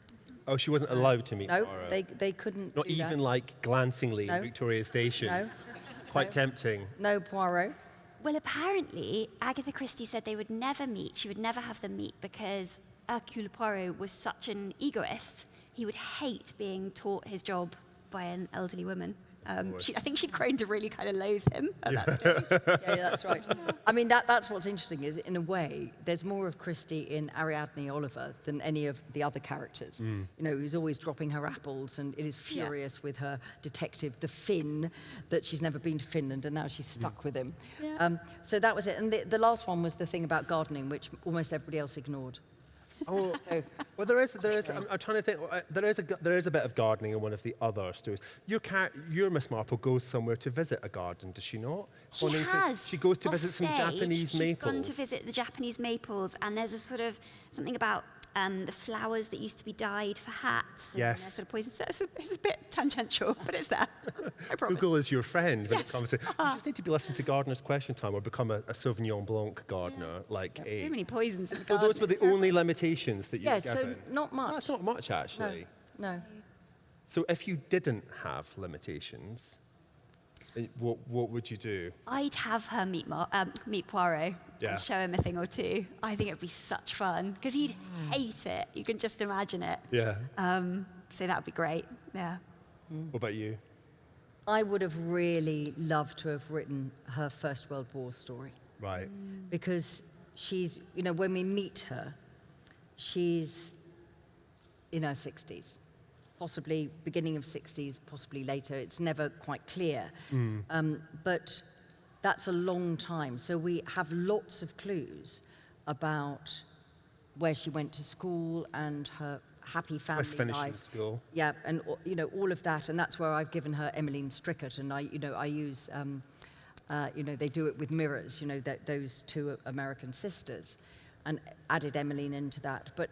[SPEAKER 1] Oh, she wasn't allowed to meet
[SPEAKER 5] No,
[SPEAKER 1] Poirot.
[SPEAKER 5] they, they couldn't
[SPEAKER 1] Not
[SPEAKER 5] do
[SPEAKER 1] even
[SPEAKER 5] that.
[SPEAKER 1] like glancingly
[SPEAKER 5] No.
[SPEAKER 1] in Victoria Station.
[SPEAKER 5] No,
[SPEAKER 1] Quite
[SPEAKER 5] No.
[SPEAKER 1] tempting.
[SPEAKER 5] no Poirot.
[SPEAKER 6] Well, apparently, Agatha Christie said they would never meet. She would never have them meet because Hercule Poirot was such an egoist. He would hate being taught his job by an elderly woman. Um, she, I think she'd grown to really kind of loathe him at that stage. [LAUGHS]
[SPEAKER 5] Yeah, yeah, that's right. I mean, that, that's what's interesting is, in a way, there's more of Christie in Ariadne Oliver than any of the other characters. You know, who's always dropping her apples and it is
[SPEAKER 6] Yeah.
[SPEAKER 5] furious with her detective, the Finn, that she's never been to Finland and now she's stuck with him.
[SPEAKER 6] Yeah.
[SPEAKER 5] Um, so that was it. And the, the last one was the thing about gardening, which almost everybody else ignored.
[SPEAKER 1] Oh, well, there is, there is. I'm, I'm trying to think. uh, There is a, there is a bit of gardening in one of the other stories. Your car, your Miss Marple goes somewhere to visit a garden, does she not?
[SPEAKER 6] She
[SPEAKER 1] Wanting to-
[SPEAKER 6] has.
[SPEAKER 1] she goes to
[SPEAKER 6] Off
[SPEAKER 1] visit some
[SPEAKER 6] stage,
[SPEAKER 1] Japanese
[SPEAKER 6] she's
[SPEAKER 1] maples.
[SPEAKER 6] gone to visit the Japanese maples, and there's a sort of something about um, the flowers that used to be dyed for hats.
[SPEAKER 1] Yes.
[SPEAKER 6] sort of poisonous. So It's a, it's a bit tangential, but it's there. [LAUGHS]
[SPEAKER 1] Google is your friend when
[SPEAKER 6] Yes.
[SPEAKER 1] it comes to. You just need to be listening to Gardener's Question Time or become a, a Sauvignon Blanc gardener, like a.
[SPEAKER 6] So many poisons in the
[SPEAKER 1] So those were the only limitations that you
[SPEAKER 5] yeah,
[SPEAKER 1] were
[SPEAKER 5] so not much.
[SPEAKER 1] That's not much, actually.
[SPEAKER 5] No. no.
[SPEAKER 1] So if you didn't have limitations, what, what would you do?
[SPEAKER 6] I'd have her meet, Mar- um, meet Poirot
[SPEAKER 1] Yeah.
[SPEAKER 6] and show him a thing or two. I think it'd be such fun because he'd hate it. You can just imagine it.
[SPEAKER 1] Yeah.
[SPEAKER 6] Um, so that would be great. Yeah.
[SPEAKER 1] What about you?
[SPEAKER 5] I would have really loved to have written her First World War story.
[SPEAKER 1] Right.
[SPEAKER 5] because she's, you know, when we meet her, she's in her 60s, possibly beginning of 60s, possibly later. It's never quite clear. Um, but that's a long time. So we have lots of clues about where she went to school and her happy family
[SPEAKER 1] finishing
[SPEAKER 5] life.
[SPEAKER 1] school.
[SPEAKER 5] Yeah, and uh, you know all of that, and that's where I've given her Emmeline Strickett, and I, you know, I use, um, uh, you know, they do it with mirrors, you know, those two American sisters, and added Emmeline into that. But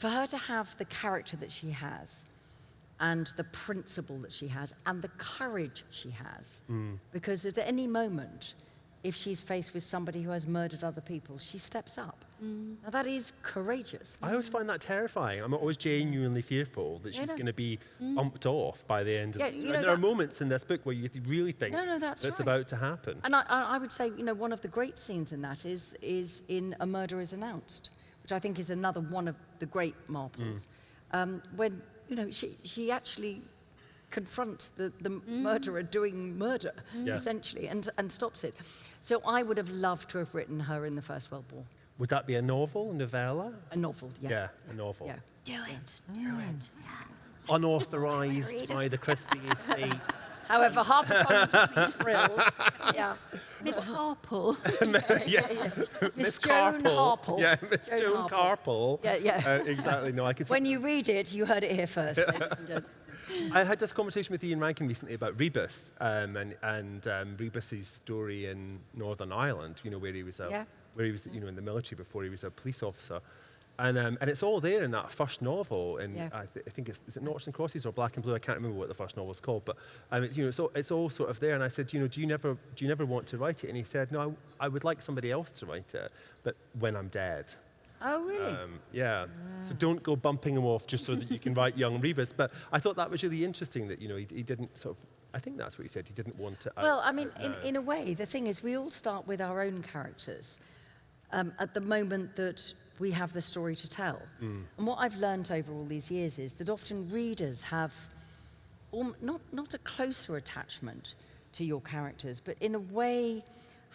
[SPEAKER 5] for her to have the character that she has, and the principle that she has, and the courage she has, mm. because at any moment, if she's faced with somebody who has murdered other people, she steps up. Mm. Now that is courageous.
[SPEAKER 1] I always find that terrifying. I'm always genuinely fearful that
[SPEAKER 5] Yeah,
[SPEAKER 1] she's
[SPEAKER 5] no.
[SPEAKER 1] going to be mm. umped off by the end of
[SPEAKER 5] Yeah,
[SPEAKER 1] the
[SPEAKER 5] you
[SPEAKER 1] story.
[SPEAKER 5] know
[SPEAKER 1] And there are moments in this book where you really think
[SPEAKER 5] No, no, that's right.
[SPEAKER 1] about to happen.
[SPEAKER 5] And I, I I would say, you know, one of the great scenes in that is, is in A Murder is Announced, which I think is another one of the great Marples. Mm. Um, when, you know, she, she actually confronts the, the mm. murderer doing murder, mm.
[SPEAKER 1] Yeah.
[SPEAKER 5] essentially, and, and stops it. So I would have loved to have written her in the First World War.
[SPEAKER 1] Would that be a novel, a novella?
[SPEAKER 5] A novel, yeah.
[SPEAKER 1] Yeah, a novel.
[SPEAKER 5] Yeah.
[SPEAKER 6] Do it. do it. Yeah.
[SPEAKER 1] Unauthorized by the Christie estate. [LAUGHS]
[SPEAKER 5] However, HarperCollins would be [LAUGHS] thrilled. Yeah.
[SPEAKER 6] Miss Harple. [LAUGHS] [LAUGHS]
[SPEAKER 1] yes.
[SPEAKER 5] Miss Joan Harple.
[SPEAKER 1] Yeah, Miss
[SPEAKER 5] Joan
[SPEAKER 1] Joan
[SPEAKER 5] Harple. Yeah, yeah.
[SPEAKER 1] Uh, exactly. No, I could.
[SPEAKER 5] When you read it, you heard it here first, ladies and gents.
[SPEAKER 1] I had this conversation with Ian Rankin recently about Rebus um, and, and um, Rebus's story in Northern Ireland, you know, where he was a,
[SPEAKER 5] Yeah.
[SPEAKER 1] where he was, you know, in the military before he was a police officer. And, um, and it's all there in that first novel. And
[SPEAKER 5] Yeah.
[SPEAKER 1] I, th- I think it's, is it Noughts and Crosses or Black and Blue? I can't remember what the first novel's called. But um, it's, you know, it's all, it's all sort of there. And I said, you know, do you never, do you never want to write it? And he said, no, I, I would like somebody else to write it, but when I'm dead.
[SPEAKER 5] Oh, really?
[SPEAKER 1] Um, yeah. So don't go bumping him off just so that you can write young [LAUGHS] Rebus. But I thought that was really interesting that, you know, he, he didn't sort of, I think that's what he said, he didn't want to. out-
[SPEAKER 5] Well, I mean,
[SPEAKER 1] out
[SPEAKER 5] in,
[SPEAKER 1] now.
[SPEAKER 5] in a way, the thing is, we all start with our own characters um, at the moment that we have the story to tell. And what I've learned over all these years is that often readers have alm- not, not a closer attachment to your characters, but in a way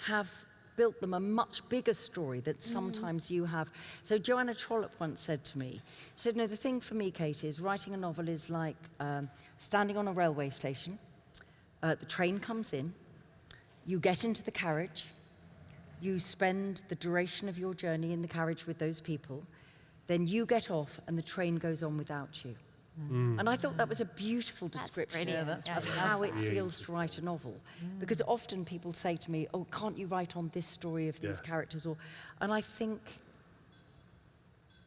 [SPEAKER 5] have built them a much bigger story that sometimes you have. So Joanna Trollope once said to me, she said, no, the thing for me, Kate, is writing a novel is like um, standing on a railway station. Uh, the train comes in, you get into the carriage, you spend the duration of your journey in the carriage with those people, then you get off and the train goes on without you. Mm. And I thought that was a beautiful description
[SPEAKER 6] Yeah,
[SPEAKER 5] of
[SPEAKER 6] yeah.
[SPEAKER 5] how it feels to write a novel. Because mm. often people say to me, oh, can't you write on this story of these
[SPEAKER 1] Yeah.
[SPEAKER 5] characters? Or, and I think,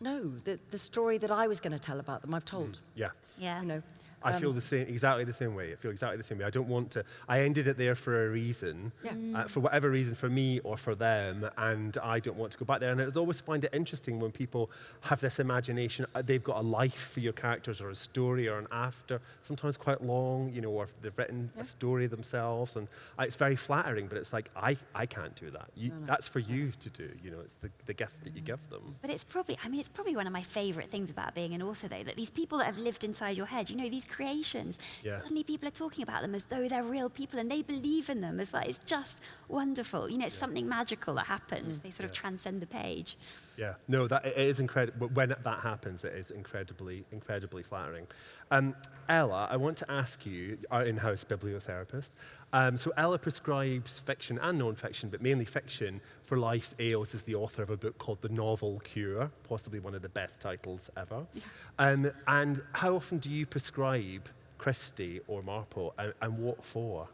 [SPEAKER 5] no, the, the story that I was going to tell about them, I've told.
[SPEAKER 1] Mm, yeah.
[SPEAKER 6] Yeah.
[SPEAKER 5] You know,
[SPEAKER 1] I feel the same, exactly the same way. I feel exactly the same way. I don't want to. I ended it there for a reason, uh, for whatever reason, for me or for them, and I don't want to go back there. And I always find it interesting when people have this imagination. uh, They've got a life for your characters, or a story, or an after, sometimes quite long, you know, or they've written a story themselves, and uh, it's very flattering. But it's like I, I can't do that. You, That's for you to do. You know, it's the, the gift that you give them.
[SPEAKER 6] But it's probably, I mean, it's probably one of my favorite things about being an author, though, that these people that have lived inside your head, you know, these creations,
[SPEAKER 1] Yeah.
[SPEAKER 6] suddenly people are talking about them as though they're real people and they believe in them as well. It's just wonderful. You know, it's something magical that happens. They sort of transcend the page.
[SPEAKER 1] Yeah, no, that it is incredible. When that happens, it is incredibly, incredibly flattering. Um, Ella, I want to ask you, our in-house bibliotherapist. Um, so Ella prescribes fiction and non-fiction, but mainly fiction for life's ails. Is the author of a book called The Novel Cure, possibly one of the best titles ever. [LAUGHS] Um, and how often do you prescribe Christie or Marple, and, and what for?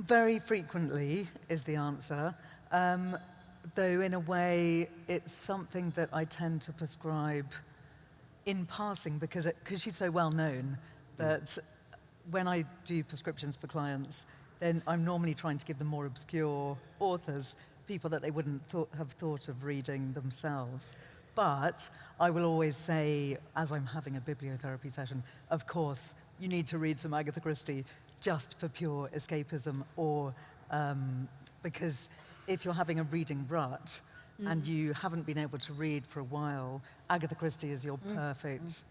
[SPEAKER 7] Very frequently is the answer. Um, though, in a way, it's something that I tend to prescribe in passing because it, cause she's so well known that when I do prescriptions for clients, then I'm normally trying to give them more obscure authors, people that they wouldn't thought, have thought of reading themselves. But I will always say, as I'm having a bibliotherapy session, of course, you need to read some Agatha Christie just for pure escapism or um, because if you're having a reading rut and you haven't been able to read for a while, Agatha Christie is your perfect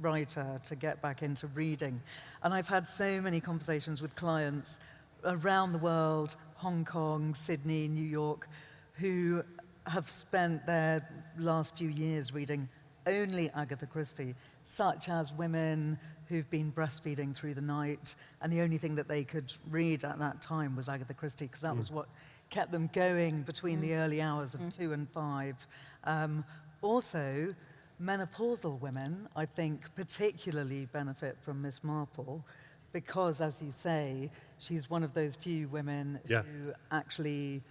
[SPEAKER 7] writer to get back into reading. And I've had so many conversations with clients around the world, Hong Kong, Sydney, New York, who have spent their last few years reading only Agatha Christie, such as women who've been breastfeeding through the night, and the only thing that they could read at that time was Agatha Christie, because that was mm. what kept them going between the mm. early hours of mm. two and five. Um, also, menopausal women, I think, particularly benefit from Miss Marple because, as you say, she's one of those few women
[SPEAKER 1] Yeah.
[SPEAKER 7] who actually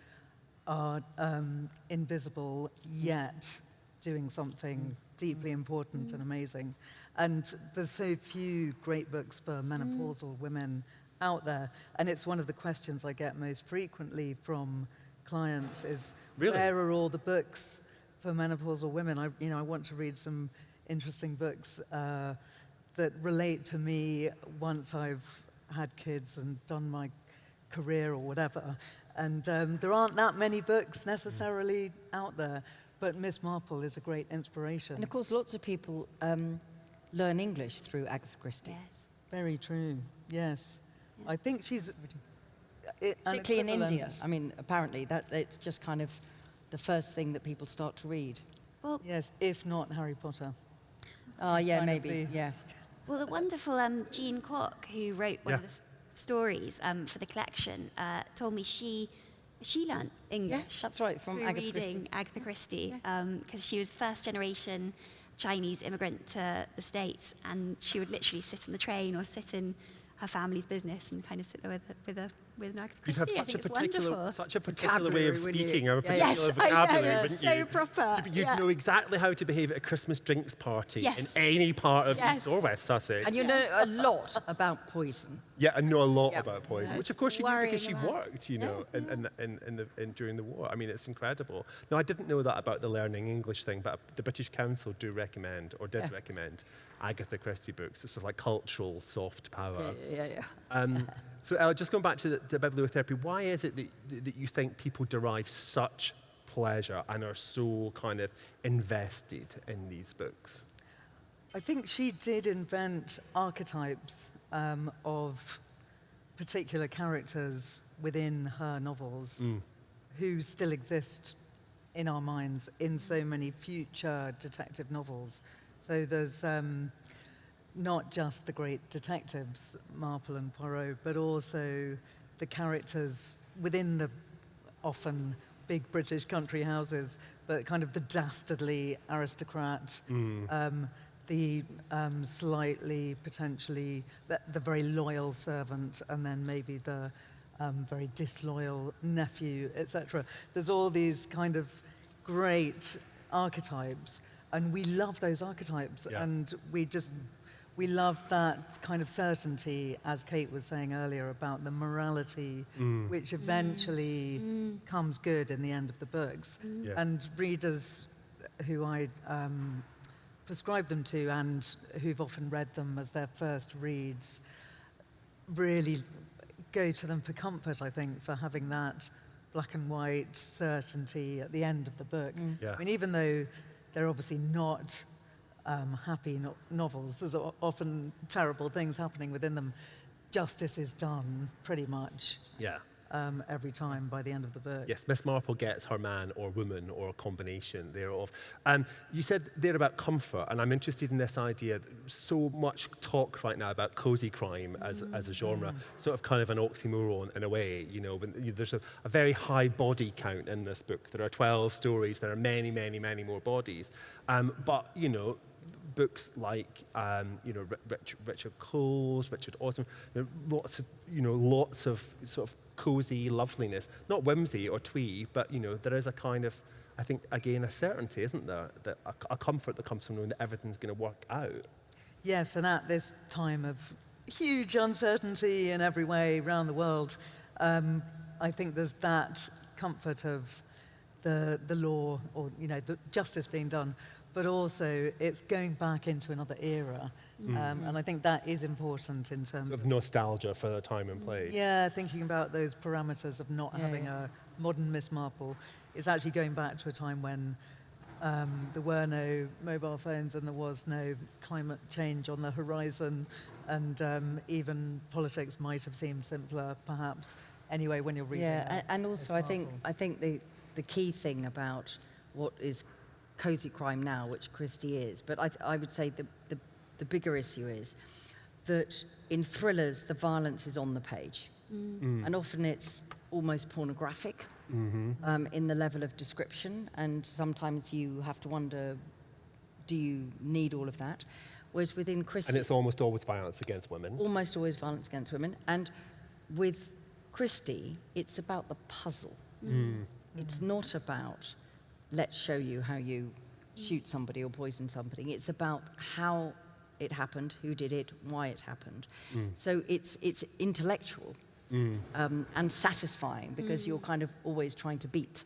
[SPEAKER 7] are um, invisible yet doing something mm. deeply mm. important and mm. amazing. And there's so few great books for menopausal women out there. And it's one of the questions I get most frequently from clients is
[SPEAKER 1] Really?
[SPEAKER 7] where are all the books for menopausal women? I, you know, I want to read some interesting books uh, that relate to me once I've had kids and done my career or whatever. And um, there aren't that many books necessarily out there, but Miss Marple is a great inspiration.
[SPEAKER 5] And of course, lots of people um, learn English through Agatha Christie.
[SPEAKER 6] Yes.
[SPEAKER 7] Very true. Yes, I think she's. it-
[SPEAKER 5] Particularly in India. I mean, apparently, that it's just kind of the first thing that people start to read.
[SPEAKER 6] Well,
[SPEAKER 7] Yes, if not Harry Potter.
[SPEAKER 5] Oh,
[SPEAKER 7] She's
[SPEAKER 5] yeah, maybe.
[SPEAKER 7] the-
[SPEAKER 5] Yeah.
[SPEAKER 6] Well, the wonderful um, Jean Kwok, who wrote one of the s- stories um, for the collection, uh, told me she she learnt English.
[SPEAKER 5] Yeah, that's right, from Agatha
[SPEAKER 6] reading
[SPEAKER 5] Christie.
[SPEAKER 6] Agatha Christie, because she was first generation Chinese immigrant to the States, and she would literally sit on the train or sit in her family's business and kind of sit there with a, with a with an Agatha
[SPEAKER 1] You'd have
[SPEAKER 6] I
[SPEAKER 1] such a
[SPEAKER 6] think it's
[SPEAKER 1] particular,
[SPEAKER 6] wonderful.
[SPEAKER 1] such a particular way of
[SPEAKER 5] Vocabulary, you?
[SPEAKER 1] speaking, or a
[SPEAKER 5] Yeah,
[SPEAKER 1] particular
[SPEAKER 6] Yes, I know,
[SPEAKER 1] vocabulary,
[SPEAKER 6] yeah,
[SPEAKER 1] wouldn't
[SPEAKER 6] so
[SPEAKER 1] you?
[SPEAKER 6] proper,
[SPEAKER 1] You'd, you'd
[SPEAKER 6] yeah.
[SPEAKER 1] know exactly how to behave at a Christmas drinks party in any part of
[SPEAKER 6] Yes.
[SPEAKER 1] East or West Sussex.
[SPEAKER 5] And you know a lot about poison.
[SPEAKER 1] Yeah, and know a lot
[SPEAKER 5] Yeah.
[SPEAKER 1] about poison,
[SPEAKER 6] Yeah,
[SPEAKER 1] which of course she knew because she
[SPEAKER 6] about-
[SPEAKER 1] worked, you know, in, in, in, in the, in, during the war. I mean, it's incredible. Now, I didn't know that about the learning English thing, but the British Council do recommend, or did
[SPEAKER 5] Yeah.
[SPEAKER 1] recommend, Agatha Christie books. It's sort of like cultural soft power.
[SPEAKER 5] Yeah, yeah.
[SPEAKER 1] Um, so, Ella, just going back to the, the bibliotherapy, why is it that, that you think people derive such pleasure and are so kind of invested in these books?
[SPEAKER 7] I think she did invent archetypes um, of particular characters within her novels who still exist in our minds in so many future detective novels. So there's um, not just the great detectives, Marple and Poirot, but also the characters within the often big British country houses, but kind of the dastardly aristocrat, um, the um, slightly, potentially, the, the very loyal servant, and then maybe the um, very disloyal nephew, etc. There's all these kind of great archetypes, and we love those archetypes,
[SPEAKER 1] Yeah.
[SPEAKER 7] and we just we love that kind of certainty, as Kate was saying earlier about the morality, mm. which eventually mm. Mm. comes good in the end of the books.
[SPEAKER 1] Yeah.
[SPEAKER 7] And readers who I um, prescribe them to and who've often read them as their first reads really go to them for comfort, I think, for having that black and white certainty at the end of the book.
[SPEAKER 1] Yeah.
[SPEAKER 7] I mean, even though they're obviously not um, happy no- novels, there's often terrible things happening within them. Justice is done pretty much
[SPEAKER 1] Yeah.
[SPEAKER 7] Um, every time by the end of the book.
[SPEAKER 1] Yes, Miss Marple gets her man or woman or a combination thereof. Um, you said there about comfort, and I'm interested in this idea. So much talk right now about cozy crime as, as a genre, sort of kind of an oxymoron in a way. You know, when there's a, a very high body count in this book. There are 12 stories. There are many, many, many more bodies. Um, but you know, books like um, you know Rich, Richard Coles, Richard Osman, you know, lots of you know lots of sort of cozy loveliness, not whimsy or twee, but you know there is a kind of I think again a certainty, isn't there, that a, a comfort that comes from knowing that everything's going to work out.
[SPEAKER 7] Yes, and at this time of huge uncertainty in every way around the world, um, I think there's that comfort of the, the law or, you know, the justice being done, but also it's going back into another era. Um, and I think that is important in terms
[SPEAKER 1] Sort
[SPEAKER 7] of,
[SPEAKER 1] of nostalgia for the time and place.
[SPEAKER 7] yeah, thinking about those parameters of not
[SPEAKER 5] Yeah,
[SPEAKER 7] having
[SPEAKER 5] yeah.
[SPEAKER 7] a modern Miss Marple. It's actually going back to a time when um, there were no mobile phones and there was no climate change on the horizon, and um, even politics might have seemed simpler, perhaps. Anyway, when you're reading,
[SPEAKER 5] Yeah, and, and also
[SPEAKER 7] a
[SPEAKER 5] I think I think the the key thing about what is cozy crime now, which Christie is, but I, I would say the, the the bigger issue is that in thrillers the violence is on the page, mm. and often it's almost pornographic mm-hmm. um, in the level of description, and sometimes you have to wonder, do you need all of that? Whereas within Christie,
[SPEAKER 1] And it's almost always violence against women.
[SPEAKER 5] almost always violence against women. And with Christie, it's about the puzzle. Mm. It's not about let's show you how you shoot somebody or poison somebody. It's about how it happened, who did it, why it happened. So it's it's intellectual um, and satisfying because you're kind of always trying to beat.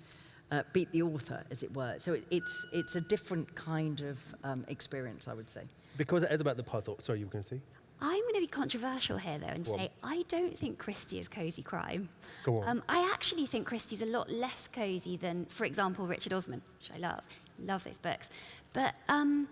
[SPEAKER 5] Uh, beat the author, as it were. So it, it's it's a different kind of um, experience, I would say.
[SPEAKER 1] Because it is about the puzzle. Sorry, you were going to say?
[SPEAKER 6] I'm going to be controversial here, though, and
[SPEAKER 1] Go on.
[SPEAKER 6] say I don't think Christie is cosy crime.
[SPEAKER 1] Go on.
[SPEAKER 6] Um, I actually think Christie's a lot less cosy than, for example, Richard Osman, which I love. Love those books. But um,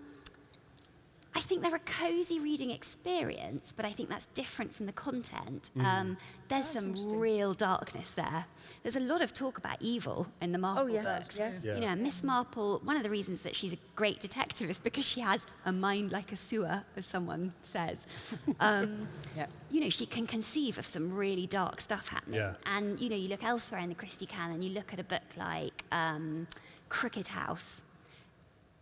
[SPEAKER 6] I think they're a cozy reading experience, but I think that's different from the content.
[SPEAKER 1] Mm.
[SPEAKER 6] Um, there's some real darkness there. There's a lot of talk about evil in the Marple
[SPEAKER 5] Oh, yeah,
[SPEAKER 6] books.
[SPEAKER 5] yeah.
[SPEAKER 1] Yeah.
[SPEAKER 6] You know, Miss Marple, one of the reasons that she's a great detective is because she has a mind like a sewer, as someone says. [LAUGHS] Um,
[SPEAKER 5] Yeah.
[SPEAKER 6] you know, she can conceive of some really dark stuff happening.
[SPEAKER 1] Yeah.
[SPEAKER 6] And, you know, you look elsewhere in the Christie canon, you look at a book like um, Crooked House.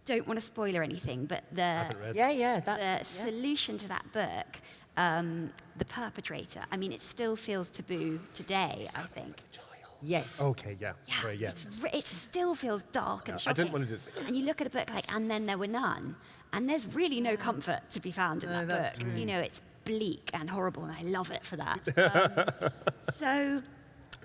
[SPEAKER 6] Don't want to spoiler anything, but the,
[SPEAKER 1] haven't.
[SPEAKER 5] Yeah, yeah,
[SPEAKER 6] the
[SPEAKER 5] yeah.
[SPEAKER 6] solution to that book, um, the perpetrator, I mean, it still feels taboo today, I think.
[SPEAKER 5] yes.
[SPEAKER 1] Okay, yeah.
[SPEAKER 6] Yeah,
[SPEAKER 1] Sorry, yeah.
[SPEAKER 6] It's, re- it still feels dark and
[SPEAKER 1] Yeah, I didn't want to do-
[SPEAKER 6] And you look at a book like And Then There Were None, and there's really no comfort to be found in
[SPEAKER 7] No,
[SPEAKER 6] that book.
[SPEAKER 7] true.
[SPEAKER 6] You know, it's bleak and horrible, and I love it for that. [LAUGHS] Um, so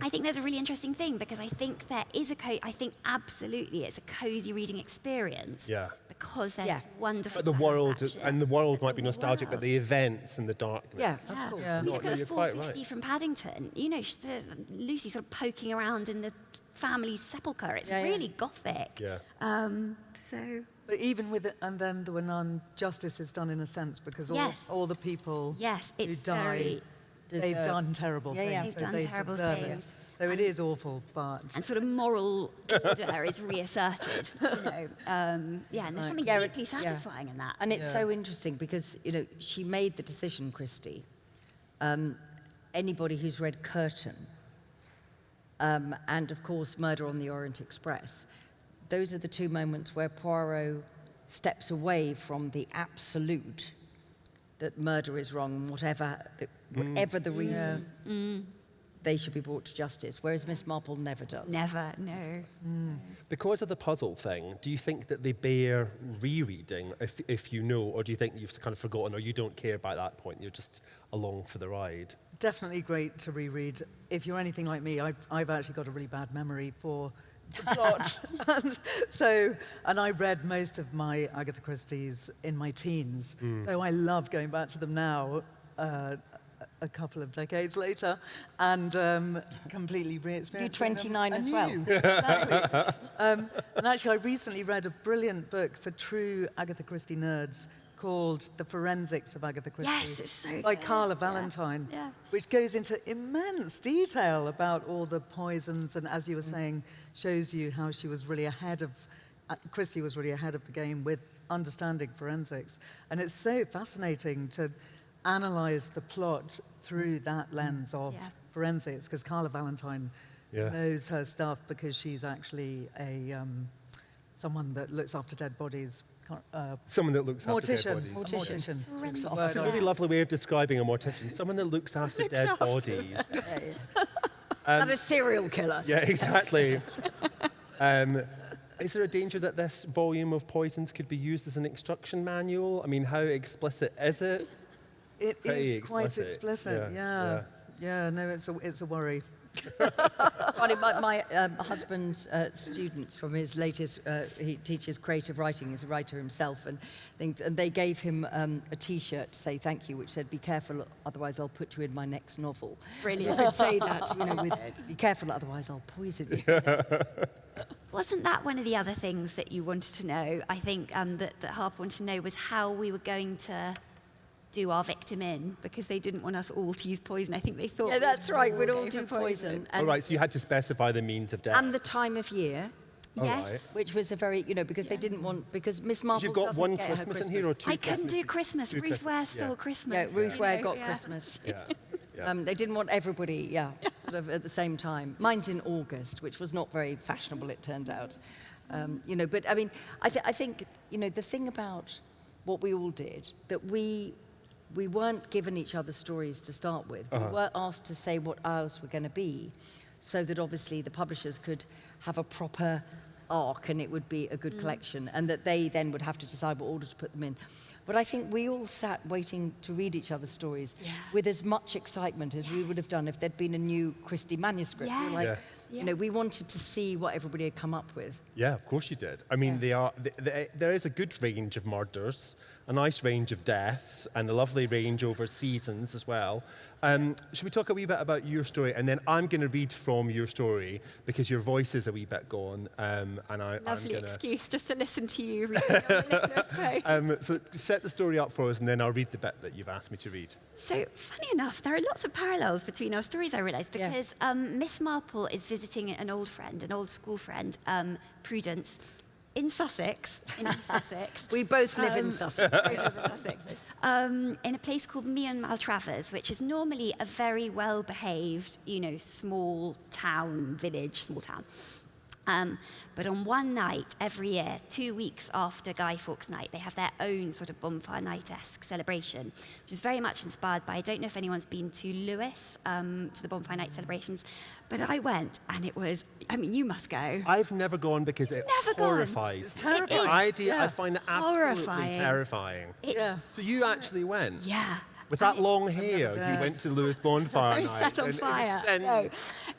[SPEAKER 6] I think there's a really interesting thing because I think there is a co- I think absolutely it's a cozy reading experience.
[SPEAKER 1] Yeah.
[SPEAKER 6] Because there's
[SPEAKER 5] Yeah.
[SPEAKER 6] this wonderful
[SPEAKER 1] But the world, and the world might be
[SPEAKER 6] The
[SPEAKER 1] nostalgic, but the events and the darkness.
[SPEAKER 5] Yeah.
[SPEAKER 6] Yeah.
[SPEAKER 7] Yeah.
[SPEAKER 6] You
[SPEAKER 1] No,
[SPEAKER 6] look
[SPEAKER 1] no,
[SPEAKER 6] at a 450
[SPEAKER 1] right.
[SPEAKER 6] from Paddington. You know, the, Lucy sort of poking around in the family sepulchre. It's
[SPEAKER 5] Yeah, yeah.
[SPEAKER 6] really gothic.
[SPEAKER 1] Yeah.
[SPEAKER 6] Um, so
[SPEAKER 7] But even with it, and then there were none, justice is done in a sense because all,
[SPEAKER 6] Yes.
[SPEAKER 7] all the people
[SPEAKER 6] yes,
[SPEAKER 7] who
[SPEAKER 6] it's
[SPEAKER 7] die,
[SPEAKER 6] very
[SPEAKER 7] they've done terrible
[SPEAKER 5] Yeah, yeah.
[SPEAKER 7] things.
[SPEAKER 6] They've
[SPEAKER 7] so
[SPEAKER 6] done
[SPEAKER 7] they
[SPEAKER 6] terrible
[SPEAKER 7] deserve
[SPEAKER 6] things.
[SPEAKER 7] it. So it is awful, but
[SPEAKER 6] and sort of moral order is reasserted. You know, [LAUGHS] um, yeah, and there's something
[SPEAKER 5] Yeah, it-
[SPEAKER 6] deeply
[SPEAKER 5] yeah.
[SPEAKER 6] satisfying in that.
[SPEAKER 5] And it's
[SPEAKER 7] Yeah.
[SPEAKER 5] so interesting because, you know, she made the decision, Christie. Um, anybody who's read Curtain um, and, of course, Murder on the Orient Express, those are the two moments where Poirot steps away from the absolute that murder is wrong, whatever the, mm. whatever the reason, mm. they should be brought to justice. Whereas Miss Marple never does.
[SPEAKER 6] Never, no. Mm.
[SPEAKER 1] Because of the puzzle thing, do you think that they bear rereading if, if you know, or do you think you've kind of forgotten or you don't care by that point? You're just along for the ride?
[SPEAKER 7] Definitely great to reread. If you're anything like me, I've, I've actually got a really bad memory for the plot. and so, and I read most of my Agatha Christie's in my teens. So I love going back to them now, uh, a- a couple of decades later, and um, completely re-experiencing them
[SPEAKER 5] 29 as well.
[SPEAKER 7] exactly. um, and actually, I recently read a brilliant book for true Agatha Christie nerds called The Forensics of Agatha Christie
[SPEAKER 6] Yes, it's so
[SPEAKER 7] by
[SPEAKER 6] good.
[SPEAKER 7] Carla Valentine,
[SPEAKER 6] Yeah.
[SPEAKER 7] which goes into immense detail about all the poisons and, as you were saying, shows you how she was really ahead of, uh, Christie was really ahead of the game with understanding forensics. And it's so fascinating to analyze the plot through that lens of
[SPEAKER 6] Yeah.
[SPEAKER 7] forensics, because Carla Valentine
[SPEAKER 1] Yeah.
[SPEAKER 7] knows her stuff because she's actually a um, someone that looks after dead bodies. Uh,
[SPEAKER 1] Someone that looks after dead bodies.
[SPEAKER 7] A mortician.
[SPEAKER 6] Forensic
[SPEAKER 7] Word
[SPEAKER 1] That's a really lovely way of describing a mortician. Someone that looks [LAUGHS] after
[SPEAKER 6] Looks
[SPEAKER 1] dead
[SPEAKER 6] after. [LAUGHS]
[SPEAKER 1] bodies.
[SPEAKER 5] Not a serial killer. [LAUGHS]
[SPEAKER 1] Yeah, exactly. um, is there a danger that this volume of poisons could be used as an instruction manual? I mean, how explicit is it?
[SPEAKER 7] It is
[SPEAKER 1] Pretty
[SPEAKER 7] quite
[SPEAKER 1] explicit,
[SPEAKER 7] explicit.
[SPEAKER 1] yeah,
[SPEAKER 7] Yeah, yeah. no, it's a it's a worry.
[SPEAKER 5] Funny, my, my um, husband's uh, students from his latest, uh, he teaches creative writing, he's a writer himself, and, things, and they gave him um, a T-shirt to say thank you, which said, be careful, otherwise I'll put you in my next novel.
[SPEAKER 6] Brilliant.
[SPEAKER 5] You could say that, you know, with, be careful, otherwise I'll poison you.
[SPEAKER 6] Wasn't that one of the other things that you wanted to know? I think um, that, that Harper wanted to know was how we were going to do our victim in because they didn't want us all to use poison. I think they thought.
[SPEAKER 5] yeah,
[SPEAKER 6] we'd
[SPEAKER 5] that's right, we'd all do
[SPEAKER 6] for
[SPEAKER 5] poison.
[SPEAKER 1] all right. So you had to specify the means of death.
[SPEAKER 5] and the time of year,
[SPEAKER 6] Yes.
[SPEAKER 1] right.
[SPEAKER 5] which was a very, you know, because they didn't want, because Miss Marple
[SPEAKER 1] You've got
[SPEAKER 5] doesn't
[SPEAKER 1] one
[SPEAKER 5] get her
[SPEAKER 1] Christmas, in here or two
[SPEAKER 6] I couldn't do
[SPEAKER 1] Christmas?
[SPEAKER 6] Christmas.
[SPEAKER 1] Two
[SPEAKER 6] Ruth
[SPEAKER 1] Christmas-
[SPEAKER 6] Ware stole
[SPEAKER 1] yeah.
[SPEAKER 6] Christmas.
[SPEAKER 5] Yeah, Ruth
[SPEAKER 6] you
[SPEAKER 5] Ware got
[SPEAKER 6] yeah.
[SPEAKER 5] Christmas.
[SPEAKER 1] Yeah. yeah. [LAUGHS]
[SPEAKER 5] Um, they didn't want everybody, yeah, sort of at the same time. Mine's in August, which was not very fashionable, it turned out. Um, you know, but I mean, I, th- I think, you know, the thing about what we all did, that we, we weren't given each other stories to start with. We uh-huh. were asked to say what ours were going to be, so that obviously the publishers could have a proper arc and it would be a good mm. collection, and that they then would have to decide what order to put them in. But I think we all sat waiting to read each other's stories
[SPEAKER 6] Yeah.
[SPEAKER 5] with as much excitement as we would have done if there'd been a new Christie manuscript. We were
[SPEAKER 6] Yeah.
[SPEAKER 1] Yeah.
[SPEAKER 5] you know, we wanted to see what everybody had come up with.
[SPEAKER 1] Yeah, of course you did. I mean,
[SPEAKER 5] Yeah.
[SPEAKER 1] they are. th th there is a good range of murders, a nice range of deaths, and a lovely range over seasons as well. Um, should we talk a wee bit about your story, and then I'm going to read from your story because your voice is a wee bit gone, um, and I, I'm
[SPEAKER 6] Lovely
[SPEAKER 1] going to.
[SPEAKER 6] excuse just to listen to you reading on the listener's [LAUGHS] phone.
[SPEAKER 1] Um, so set the story up for us, and then I'll read the bit that you've asked me to read.
[SPEAKER 6] So, funny enough, there are lots of parallels between our stories, I realised,
[SPEAKER 5] Yeah.
[SPEAKER 6] because um, Miss Marple is visiting an old friend, an old school friend, um, Prudence, in Sussex. In [LAUGHS] Sussex.
[SPEAKER 5] We both live in
[SPEAKER 6] Um,
[SPEAKER 5] Sussex.
[SPEAKER 6] Both live in Sussex. Um, in a place called Meon Maltravers, which is normally a very well behaved, you know, small town, village, small town. Um, but on one night every year, two weeks after Guy Fawkes Night, they have their own sort of bonfire night esque celebration, which is very much inspired by. I don't know if anyone's been to Lewes, um, to the bonfire night celebrations, but I went and it was, I mean, you must go.
[SPEAKER 1] I've never gone because it
[SPEAKER 6] Never gone?
[SPEAKER 1] horrifies.
[SPEAKER 7] It's
[SPEAKER 1] me.
[SPEAKER 7] terrifying.
[SPEAKER 1] The idea, I find it absolutely
[SPEAKER 6] Horrifying.
[SPEAKER 1] terrifying.
[SPEAKER 6] It's,
[SPEAKER 7] Yeah.
[SPEAKER 1] So you actually went?
[SPEAKER 6] yeah.
[SPEAKER 1] With that long hair, you went to Lewes Bonfire [LAUGHS] Night.
[SPEAKER 6] set on
[SPEAKER 1] and
[SPEAKER 6] fire.
[SPEAKER 1] in-
[SPEAKER 6] No,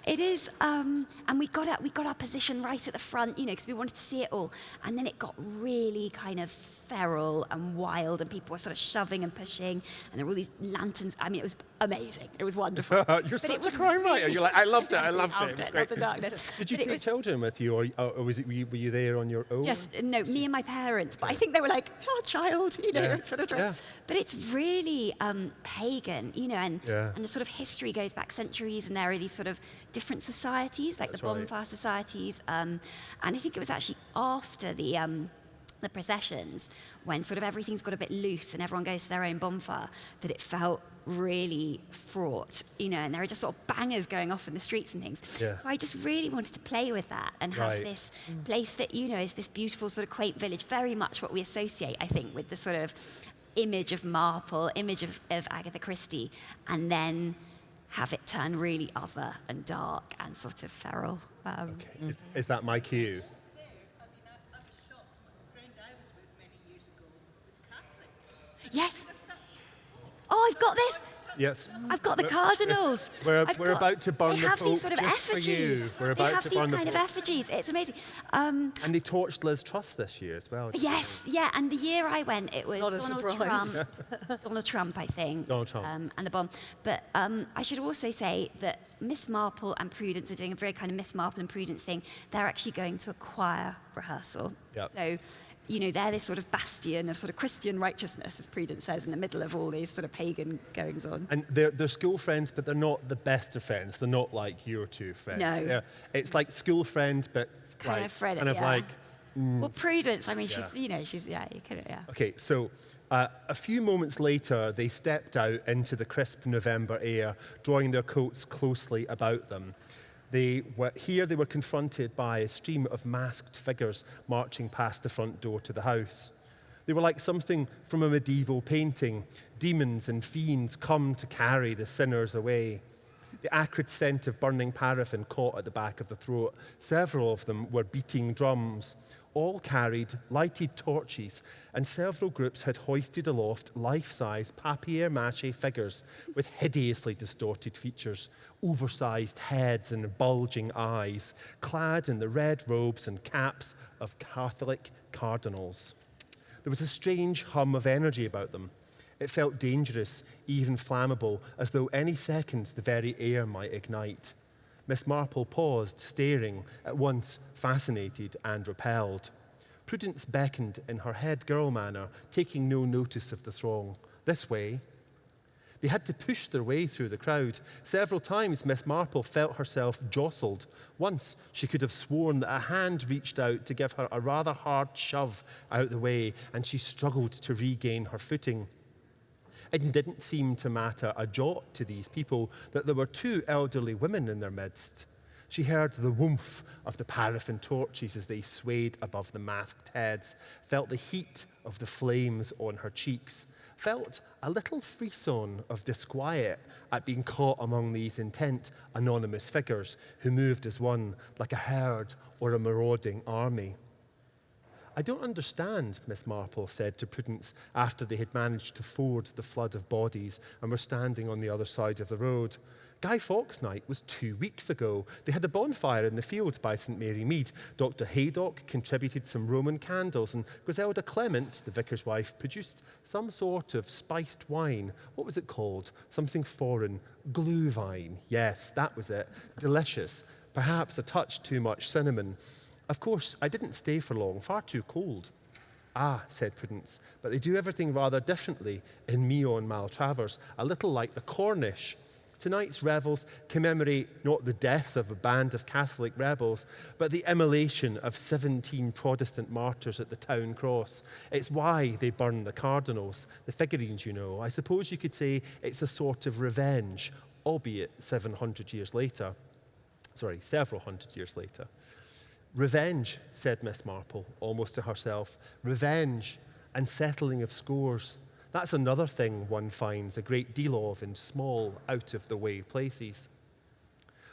[SPEAKER 6] it is, um, and we got our, we got our position right at the front, you know, because we wanted to see it all. And then it got really kind of feral and wild, and people were sort of shoving and pushing, and there were all these lanterns. I mean, it was amazing. It was wonderful. [LAUGHS]
[SPEAKER 1] You're
[SPEAKER 6] But it
[SPEAKER 1] such a
[SPEAKER 6] was
[SPEAKER 1] crime writer. You're like, I loved it. I [LAUGHS] loved it.
[SPEAKER 6] Loved it. Loved the darkness. [LAUGHS]
[SPEAKER 1] Did you
[SPEAKER 6] But
[SPEAKER 1] take children with you, or, or was it, were, you, were you there on your own?
[SPEAKER 6] just no, me and my parents. But I think they were like, "Oh, child," you know,
[SPEAKER 1] Yeah.
[SPEAKER 6] sort of.
[SPEAKER 1] Yeah.
[SPEAKER 6] But it's really um, pagan, you know, and
[SPEAKER 1] Yeah.
[SPEAKER 6] and the sort of history goes back centuries, and there are these sort of different societies, like
[SPEAKER 1] That's
[SPEAKER 6] the
[SPEAKER 1] right.
[SPEAKER 6] bonfire societies, um, and I think it was actually after the. Um, the processions, when sort of everything's got a bit loose and everyone goes to their own bonfire, that it felt really fraught, you know, and there are just sort of bangers going off in the streets and things.
[SPEAKER 1] Yeah.
[SPEAKER 6] So I just really wanted to play with that and have
[SPEAKER 1] Right.
[SPEAKER 6] this place that, you know, is this beautiful sort of quaint village, very much what we associate, I think, with the sort of image of Marple, image of, of Agatha Christie, and then have it turn really other and dark and sort of feral. Um,
[SPEAKER 1] Okay. Is, is that my cue?
[SPEAKER 8] there. I mean, I, I was shocked. My friend I was with many years ago was Catholic.
[SPEAKER 6] Yes. Oh, I've got this.
[SPEAKER 1] Yes.
[SPEAKER 6] I've got the
[SPEAKER 1] We're-
[SPEAKER 6] cardinals.
[SPEAKER 1] this- We're,
[SPEAKER 6] I've
[SPEAKER 1] we're
[SPEAKER 6] got-
[SPEAKER 1] about to burn
[SPEAKER 6] they
[SPEAKER 1] the
[SPEAKER 6] have
[SPEAKER 1] Pope
[SPEAKER 6] these sort of
[SPEAKER 1] just for
[SPEAKER 6] effigies.
[SPEAKER 1] you. We're
[SPEAKER 6] they
[SPEAKER 1] about
[SPEAKER 6] have
[SPEAKER 1] to
[SPEAKER 6] these
[SPEAKER 1] burn the
[SPEAKER 6] kind of effigies. It's amazing. Um,
[SPEAKER 1] And they torched Liz Truss this year as well.
[SPEAKER 6] yes, yeah. And the year I went, it was Donald
[SPEAKER 7] surprise.
[SPEAKER 6] Trump. [LAUGHS] Donald Trump, I think.
[SPEAKER 1] Donald Trump.
[SPEAKER 6] Um, and the bomb. But um, I should also say that Miss Marple and Prudence are doing a very kind of Miss Marple and Prudence thing. They're actually going to a choir rehearsal.
[SPEAKER 1] Yep.
[SPEAKER 6] So. You know, they're this sort of bastion of sort of Christian righteousness, as Prudence says, in the middle of all these sort of pagan goings on.
[SPEAKER 1] And they're, they're school friends, but they're not the best of friends. They're not like your two friends.
[SPEAKER 6] No.
[SPEAKER 1] They're- it's like school friends, but
[SPEAKER 6] Kind
[SPEAKER 1] like,
[SPEAKER 6] of friend,
[SPEAKER 1] kind of
[SPEAKER 6] yeah.
[SPEAKER 1] like
[SPEAKER 6] Well, Prudence, I mean, she's, you know, she's, yeah, you could, yeah.
[SPEAKER 1] Okay, so uh, a few moments later, they stepped out into the crisp November air, drawing their coats closely about them. They were, here they were confronted by a stream of masked figures marching past the front door to the house. They were like something from a medieval painting. Demons and fiends come to carry the sinners away. The acrid scent of burning paraffin caught at the back of the throat. Several of them were beating drums. All carried lighted torches, and several groups had hoisted aloft life size papier mache figures with hideously distorted features, oversized heads and bulging eyes, clad in the red robes and caps of Catholic cardinals. There was a strange hum of energy about them. It felt dangerous, even flammable, as though any second the very air might ignite. Miss Marple paused, staring, at once fascinated and repelled. Prudence beckoned in her head girl manner, taking no notice of the throng. This way. They had to push their way through the crowd. Several times, Miss Marple felt herself jostled. Once, she could have sworn that a hand reached out to give her a rather hard shove out the way, and she struggled to regain her footing. It didn't seem to matter a jot to these people that there were two elderly women in their midst. She heard the woomph of the paraffin torches as they swayed above the masked heads, felt the heat of the flames on her cheeks, felt a little frisson of disquiet at being caught among these intent, anonymous figures who moved as one, like a herd or a marauding army. I don't understand, Miss Marple said to Prudence after they had managed to ford the flood of bodies and were standing on the other side of the road. Guy Fawkes night was two weeks ago. They had a bonfire in the fields by St Mary Mead. Dr Haydock contributed some Roman candles, and Griselda Clement, the vicar's wife, produced some sort of spiced wine. What was it called? Something foreign. Glühwein. Yes, that was it. Delicious. Perhaps a touch too much cinnamon. Of course, I didn't stay for long, far too cold. Ah, said Prudence, but they do everything rather differently in Meon Maltravers, a little like the Cornish. Tonight's revels commemorate not the death of a band of Catholic rebels, but the immolation of 17 Protestant martyrs at the town cross. It's why they burn the cardinals, the figurines, you know. I suppose you could say it's a sort of revenge, albeit 700 years later. Sorry, several hundred years later. Revenge, said Miss Marple, almost to herself. Revenge and settling of scores. That's another thing one finds a great deal of in small, out of the way places.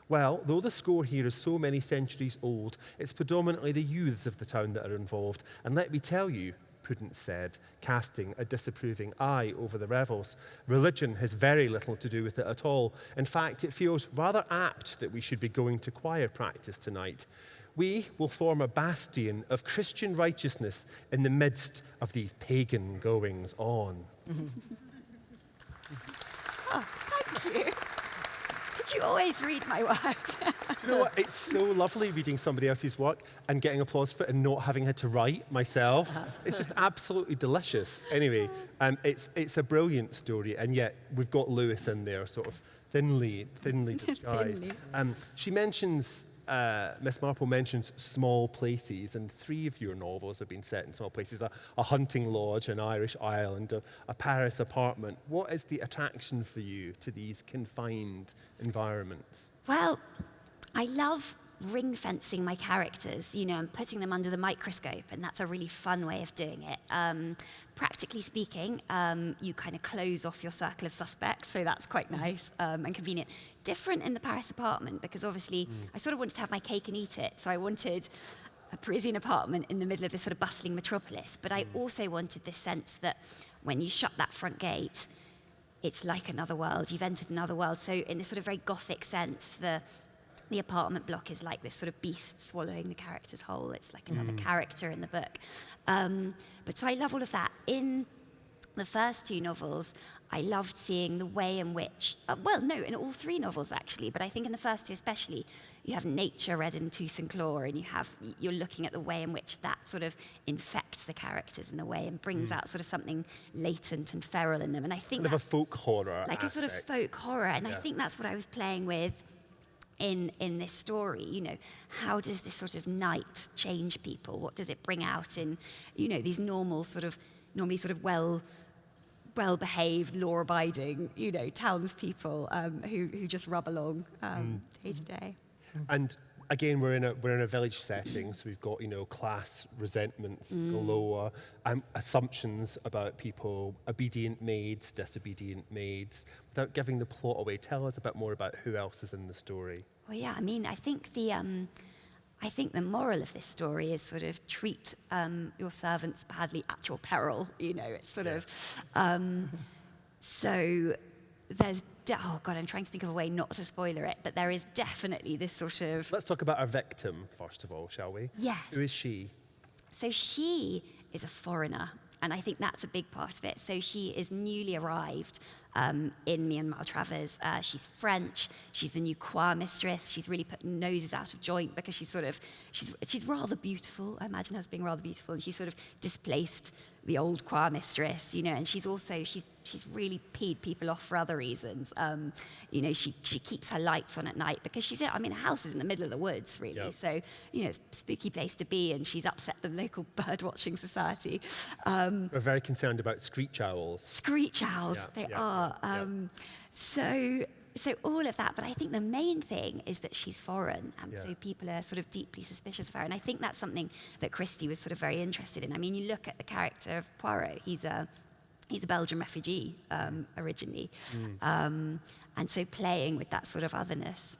[SPEAKER 1] Well, though the score here is so many centuries old, it's predominantly the youths of the town that are involved. And let me tell you, Prudence said, casting a disapproving eye over the revels, religion has very little to do with it at all. In fact, it feels rather apt that we should be going to choir practice tonight. We will form a bastion of Christian righteousness in the midst of these pagan goings on. [LAUGHS]
[SPEAKER 6] Oh, thank you. Could you always read my work?
[SPEAKER 1] You know what? It's so lovely reading somebody else's work and getting applause for it and not having had to write myself. It's just absolutely delicious. Anyway, um, it's, it's a brilliant story, and yet we've got Lewes in there, sort of thinly, thinly [LAUGHS] disguised.
[SPEAKER 6] Thinly.
[SPEAKER 1] Um, she mentions uh, Miss Marple mentions small places, and three of your novels have been set in small places a, a hunting lodge, an Irish island, a, a Paris apartment. What is the attraction for you to these confined environments?
[SPEAKER 6] Well, I love ring fencing my characters, you know, and putting them under the microscope, and that's a really fun way of doing it. Um, practically speaking, um, you kind of close off your circle of suspects, so that's quite nice um, and convenient. Different in the Paris apartment because obviously I sort of wanted to have my cake and eat it, so I wanted a Parisian apartment in the middle of this sort of bustling metropolis, but I also wanted this sense that when you shut that front gate, it's like another world. You've entered another world. So, in this sort of very gothic sense, the the apartment block is like this sort of beast swallowing the character's whole. It's like another character in the book. Um, but so I love all of that. In the first two novels, I loved seeing the way in which, uh, well, no, in all three novels actually, but I think in the first two especially, you have nature red in tooth and claw, and you have you're looking at the way in which that sort of infects the characters in a way and brings out sort of something latent and feral in them. And I think
[SPEAKER 1] Kind of a folk horror.
[SPEAKER 6] like a sort of folk horror and i think that's what i was playing with in in this story you know how does this sort of night change people? What does it bring out in you know these normal sort of normally sort of well well behaved law abiding you know townspeople um, who who just rub along um, day to day?
[SPEAKER 1] And again, we're in a we're in a village setting, so we've got you know class resentments galore, um, assumptions about people, obedient maids, disobedient maids. Without giving the plot away, tell us a bit more about who else is in the story.
[SPEAKER 6] Well, yeah, I mean, I think the, um, I think the moral of this story is sort of treat um, your servants badly at your peril. You know, it's sort of, um, so there's, oh God, I'm trying to think of a way not to spoiler it, but there is definitely this sort of,
[SPEAKER 1] Let's talk about our victim first of all, shall we?
[SPEAKER 6] Yes.
[SPEAKER 1] Who is she?
[SPEAKER 6] so she is a foreigner. And I think that's a big part of it. So she is newly arrived um, in Meon Maltravers. Uh, she's French. She's the new choir mistress. She's really put noses out of joint because she's sort of she's she's rather beautiful. I imagine her as being rather beautiful, and she's sort of displaced the old choir mistress, you know. And she's also she's she's really peed people off for other reasons. Um, you know, she she keeps her lights on at night because she's I mean, the house is in the middle of the woods, really.
[SPEAKER 1] Yep.
[SPEAKER 6] So you know, it's a spooky place to be, and she's upset the local [LAUGHS] bird watching society. Um,
[SPEAKER 1] We're very concerned about screech owls.
[SPEAKER 6] screech owls,
[SPEAKER 1] Yeah,
[SPEAKER 6] they
[SPEAKER 1] yeah,
[SPEAKER 6] are.
[SPEAKER 1] yeah, yeah.
[SPEAKER 6] Um, So, so all of that. But I think the main thing is that she's foreign, and
[SPEAKER 1] Yeah.
[SPEAKER 6] so people are sort of deeply suspicious of her. And I think that's something that Christie was sort of very interested in. I mean, you look at the character of Poirot; he's a he's a Belgian refugee um, originally,
[SPEAKER 1] Mm.
[SPEAKER 6] um, and so playing with that sort of otherness.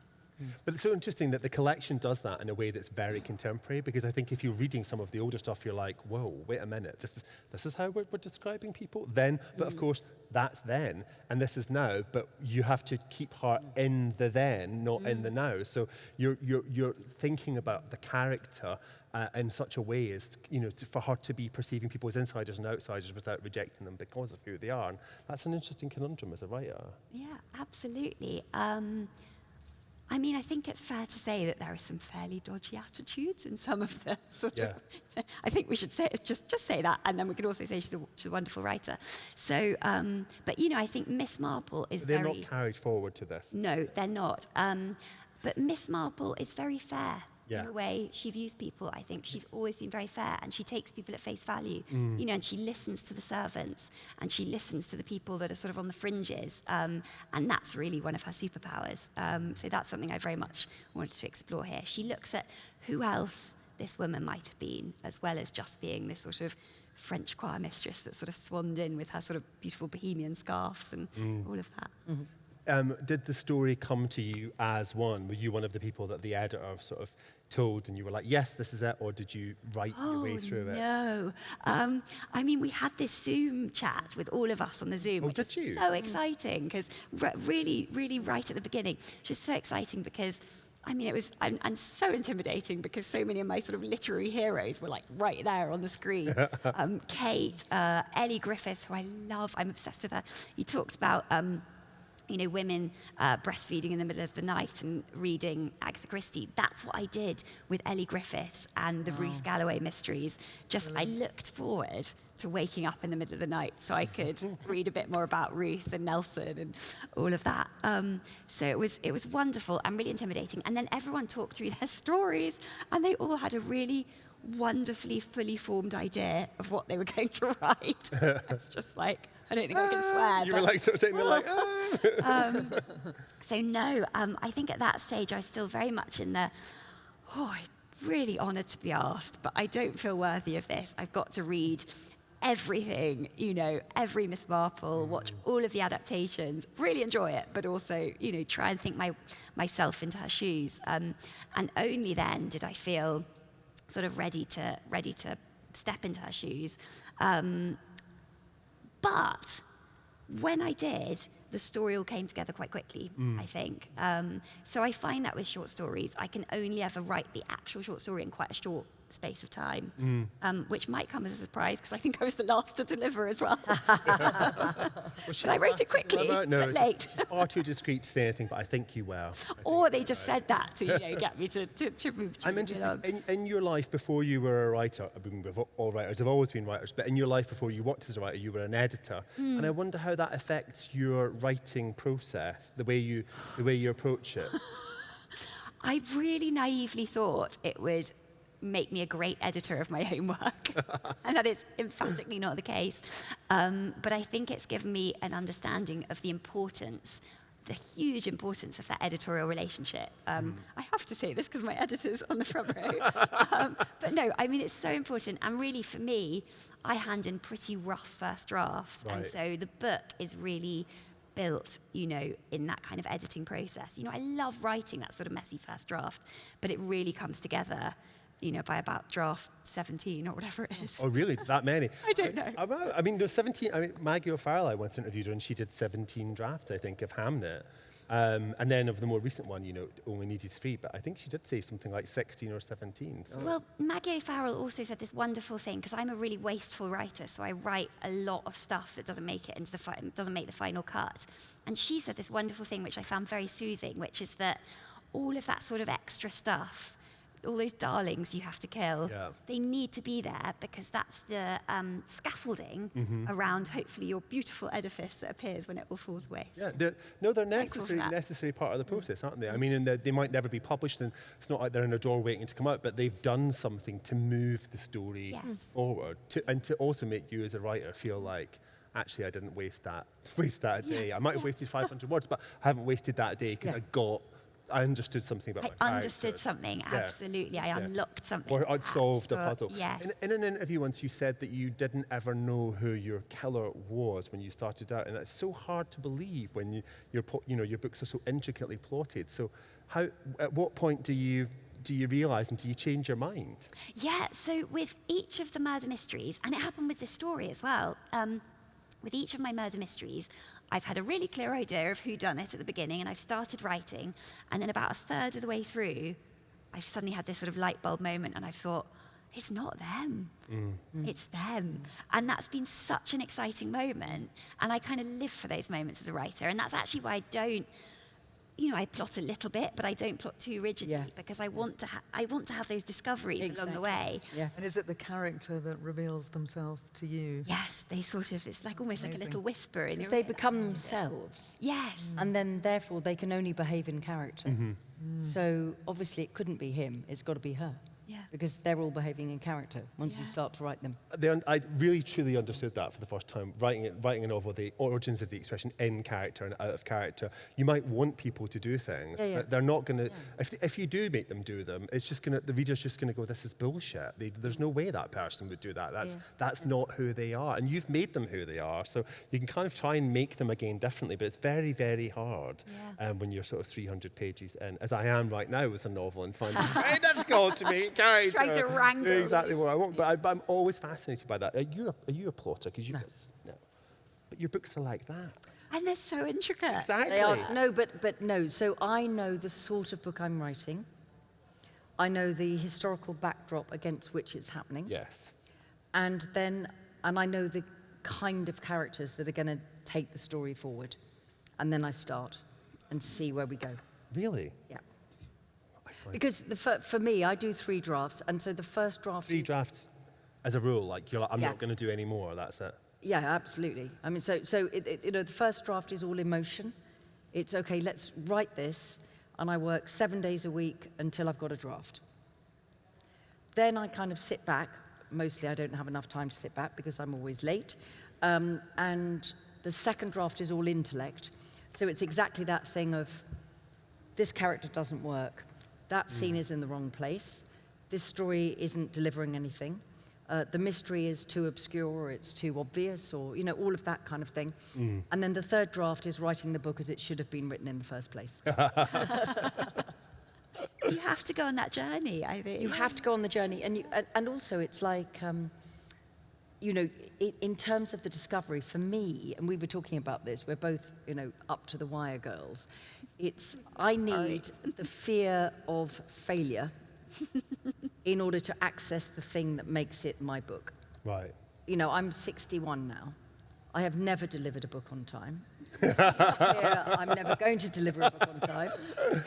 [SPEAKER 1] But it's so interesting that the collection does that in a way that's very contemporary, because I think if you're reading some of the older stuff, you're like, whoa, wait a minute, this is, this is how we're, we're describing people then. But mm. of course, that's then, and this is now, but you have to keep her mm. in the then, not mm. in the mm. now. So you're, you're, you're thinking about the character uh, in such a way as you know to, for her to be perceiving people as insiders and outsiders without rejecting them because of who they are. And that's an interesting conundrum as a writer.
[SPEAKER 6] Yeah, absolutely. Um, I mean, I think it's fair to say that there are some fairly dodgy attitudes in some of the [LAUGHS] sort of. [LAUGHS] I think we should say just just say that, and then we could also say she's a, she's a wonderful writer. So, um, but you know, I think Miss Marple is
[SPEAKER 1] They're
[SPEAKER 6] very.
[SPEAKER 1] not carried forward to this.
[SPEAKER 6] no, they're not. Um, but Miss Marple is very fair
[SPEAKER 1] Yeah.
[SPEAKER 6] in the way she views people. I think she's always been very fair, and she takes people at face value.
[SPEAKER 1] Mm.
[SPEAKER 6] You know, and she listens to the servants, and she listens to the people that are sort of on the fringes, um, and that's really one of her superpowers. Um, so that's something I very much wanted to explore here. She looks at who else this woman might have been, as well as just being this sort of French choir mistress that sort of swanned in with her sort of beautiful bohemian scarves and
[SPEAKER 1] Mm.
[SPEAKER 6] all of that.
[SPEAKER 1] Um, did the story come to you as one? Were you one of the people that the editor sort of told and you were like, yes, this is it? Or did you write your way through it?
[SPEAKER 6] Oh, No. Um, I mean, we had this Zoom chat with all of us on the Zoom,
[SPEAKER 1] Oh,
[SPEAKER 6] which
[SPEAKER 1] you?
[SPEAKER 6] so exciting because really, really right at the beginning, just so exciting because. I mean, it was and, and so intimidating because so many of my sort of literary heroes were like right there on the screen. [LAUGHS] um, Kate, uh, Elly Griffiths, who I love, I'm obsessed with her. You talked about um, you know, women uh, breastfeeding in the middle of the night and reading Agatha Christie. That's what I did with Elly Griffiths and the Ruth Galloway mysteries. Just I looked forward to waking up in the middle of the night so I could [LAUGHS] read a bit more about Ruth and Nelson and all of that. Um, so it was, it was wonderful and really intimidating. And then everyone talked through their [LAUGHS] stories, and they all had a really wonderfully fully formed idea of what they were [LAUGHS] going to write. it's just like, I don't think I can swear.
[SPEAKER 1] You were like sort of sitting there like, [LAUGHS] ah.
[SPEAKER 6] so no, um, I think at that stage I was still very much in the, oh, I'm really honoured to be asked, but I don't feel worthy of this. I've got to read everything, you know, every Miss Marple, watch all of the adaptations, really enjoy it, but also, you know, try and think my, myself into her shoes. Um, and only then did I feel sort of ready to, ready to step into her shoes. Um, but when I did, the story all came together quite quickly, I think. Um, so I find that with short stories, I can only ever write the actual short story in quite a short space of time, um, which might come as a surprise because I think I was the last to deliver as well. [LAUGHS]
[SPEAKER 1] Was she
[SPEAKER 6] But I wrote it quickly,
[SPEAKER 1] last to
[SPEAKER 6] but late.
[SPEAKER 1] It's far too discreet to say anything, but I think you will. [LAUGHS]
[SPEAKER 6] or they just said that to you know, get me to, to, to move to
[SPEAKER 1] I'm interested, in, in your life before you were a writer, I mean, we've all writers have always been writers, but in your life before you worked as a writer, you were an editor.
[SPEAKER 6] Hmm.
[SPEAKER 1] And I wonder how that affects your writing process, the way you, the way you approach it. [LAUGHS]
[SPEAKER 6] I really naively thought it would make me a great editor of my [LAUGHS] own work, [LAUGHS] and that is emphatically not the case. Um, but I think it's given me an understanding of the importance, the huge importance of that editorial relationship. Um, I have to say this because my editor's on the front row. [LAUGHS] um, but no, I mean, it's so important. And really, for me, I hand in pretty rough first drafts. And so the book is really built, you know, in that kind of editing process. You know, I love writing that sort of messy first draft, but it really comes together, you know, by about draft 17 or whatever it is.
[SPEAKER 1] Oh, really? That many? [LAUGHS]
[SPEAKER 6] I don't know.
[SPEAKER 1] I, I, I mean, there's 17. I mean, Maggie O'Farrell, I once interviewed her, and she did 17 drafts, I think, of Hamnet. Um, and then of the more recent one, you know, only needed three, but I think she did say something like 16 or 17. So.
[SPEAKER 6] Well, Maggie O'Farrell also said this wonderful thing because I'm a really wasteful writer, so I write a lot of stuff that doesn't make it into the fi- doesn't make the final cut. And she said this wonderful thing which I found very soothing, which is that all of that sort of extra stuff, all those darlings you have to kill,
[SPEAKER 1] Yeah.
[SPEAKER 6] they need to be there because that's the um, scaffolding
[SPEAKER 1] Mm-hmm.
[SPEAKER 6] around hopefully your beautiful edifice that appears when it all falls away.
[SPEAKER 1] Yeah, they're, no, they're necessary, necessary part of the process, aren't they? I mean, and they- might never be published, and it's not like they're in a drawer waiting to come out, but they've done something to move the story
[SPEAKER 6] Yes.
[SPEAKER 1] forward, to, and to also make you as a writer feel like, actually, I didn't waste that, [LAUGHS] waste that a day. I might have wasted 500 words, but I haven't wasted that day because
[SPEAKER 5] Yeah.
[SPEAKER 1] I got, I understood something about
[SPEAKER 6] I understood something,
[SPEAKER 1] Yeah.
[SPEAKER 6] absolutely. I
[SPEAKER 1] Yeah.
[SPEAKER 6] unlocked something.
[SPEAKER 1] Or I'd solved a puzzle.
[SPEAKER 6] Yes.
[SPEAKER 1] In, in an interview once, you said that you didn't ever know who your killer was when you started out, and that's so hard to believe when you, your, you know, your books are so intricately plotted. So, how, at what point do you do you realise and do you change your mind?
[SPEAKER 6] Yeah, so with each of the murder mysteries, and it happened with this story as well, um, with each of my murder mysteries, I've had a really clear idea of who done it at the beginning, and I've started writing, and then about a third of the way through, I've suddenly had this sort of light bulb moment, and I thought, it's not them. Mm. It's them. And that's been such an exciting moment. And I kind of live for those moments as a writer. And that's actually why I don't, you know, I plot a little bit, but I don't plot too rigidly
[SPEAKER 5] Yeah.
[SPEAKER 6] because I want to, ha- I want to have those discoveries along the way.
[SPEAKER 5] Yeah.
[SPEAKER 7] And is it the character that reveals themselves to you?
[SPEAKER 6] Yes, they sort of, it's like almost like a little whisper in your
[SPEAKER 5] They
[SPEAKER 6] ear.
[SPEAKER 5] become mm. themselves.
[SPEAKER 6] Yes. Mm.
[SPEAKER 5] And then, therefore, they can only behave in character. Mm-hmm. So, obviously, it couldn't be him. It's got to be her.
[SPEAKER 6] Yeah.
[SPEAKER 5] Because they're all behaving in character once you start to write them.
[SPEAKER 1] They un- I really truly understood that for the first time. Writing, it, writing a novel, the origins of the expression in character and out of character. You might want people to do things,
[SPEAKER 5] Yeah, yeah.
[SPEAKER 1] but they're not going to. If, if you do make them do them, it's just going to. The reader's just going to go, "This is bullshit." They, there's no way that person would do that. That's
[SPEAKER 5] Yeah.
[SPEAKER 1] that's not who they are, and you've made them who they are. So you can kind of try and make them again differently, but it's very, very hard
[SPEAKER 6] Yeah.
[SPEAKER 1] um, when you're sort of 300 pages in, as I am right now with a novel, and finding [LAUGHS] it very difficult to make character.
[SPEAKER 6] Trying to wrangle
[SPEAKER 1] exactly what I want. But I, but I'm always fascinated by that. Are you a, are you a plotter? Because you no. no. But your books are like that.
[SPEAKER 6] And they're so intricate.
[SPEAKER 1] Exactly.
[SPEAKER 5] They are no, but but no. So I know the sort of book I'm writing. I know the historical backdrop against which it's happening,
[SPEAKER 1] Yes.
[SPEAKER 5] and then and I know the kind of characters that are going to take the story forward, and then I start and see where we go.
[SPEAKER 1] Really?
[SPEAKER 5] Yeah. Because the, for, for me, I do three drafts, and so the first draft
[SPEAKER 1] three drafts as a rule? Like you're like, I'm
[SPEAKER 5] Yeah.
[SPEAKER 1] not going to do any more. That's it.
[SPEAKER 5] Yeah, absolutely. I mean, so, so it, it, you know, the first draft is all emotion. It's okay, let's write this, and I work seven days a week until I've got a draft. Then I kind of sit back. Mostly I don't have enough time to sit back because I'm always late. Um, and the second draft is all intellect. So it's exactly that thing of this character doesn't work, that scene is in the wrong place, this story isn't delivering anything, uh, the mystery is too obscure or it's too obvious or, you know, all of that kind of thing. And then the third draft is writing the book as it should have been written in the first place. [LAUGHS]
[SPEAKER 6] You have to go on that journey, I think.
[SPEAKER 5] you have to go on the journey and you, and, and also it's like um, you know i in terms of the discovery for me and we were talking about this we're both you know up to the wire girls it's i need the fear of failure [LAUGHS] in order to access the thing that makes it my book.
[SPEAKER 1] Right.
[SPEAKER 5] you know i'm 61 now. I have never delivered a book on time. It's clear I'm never going to deliver a book on time.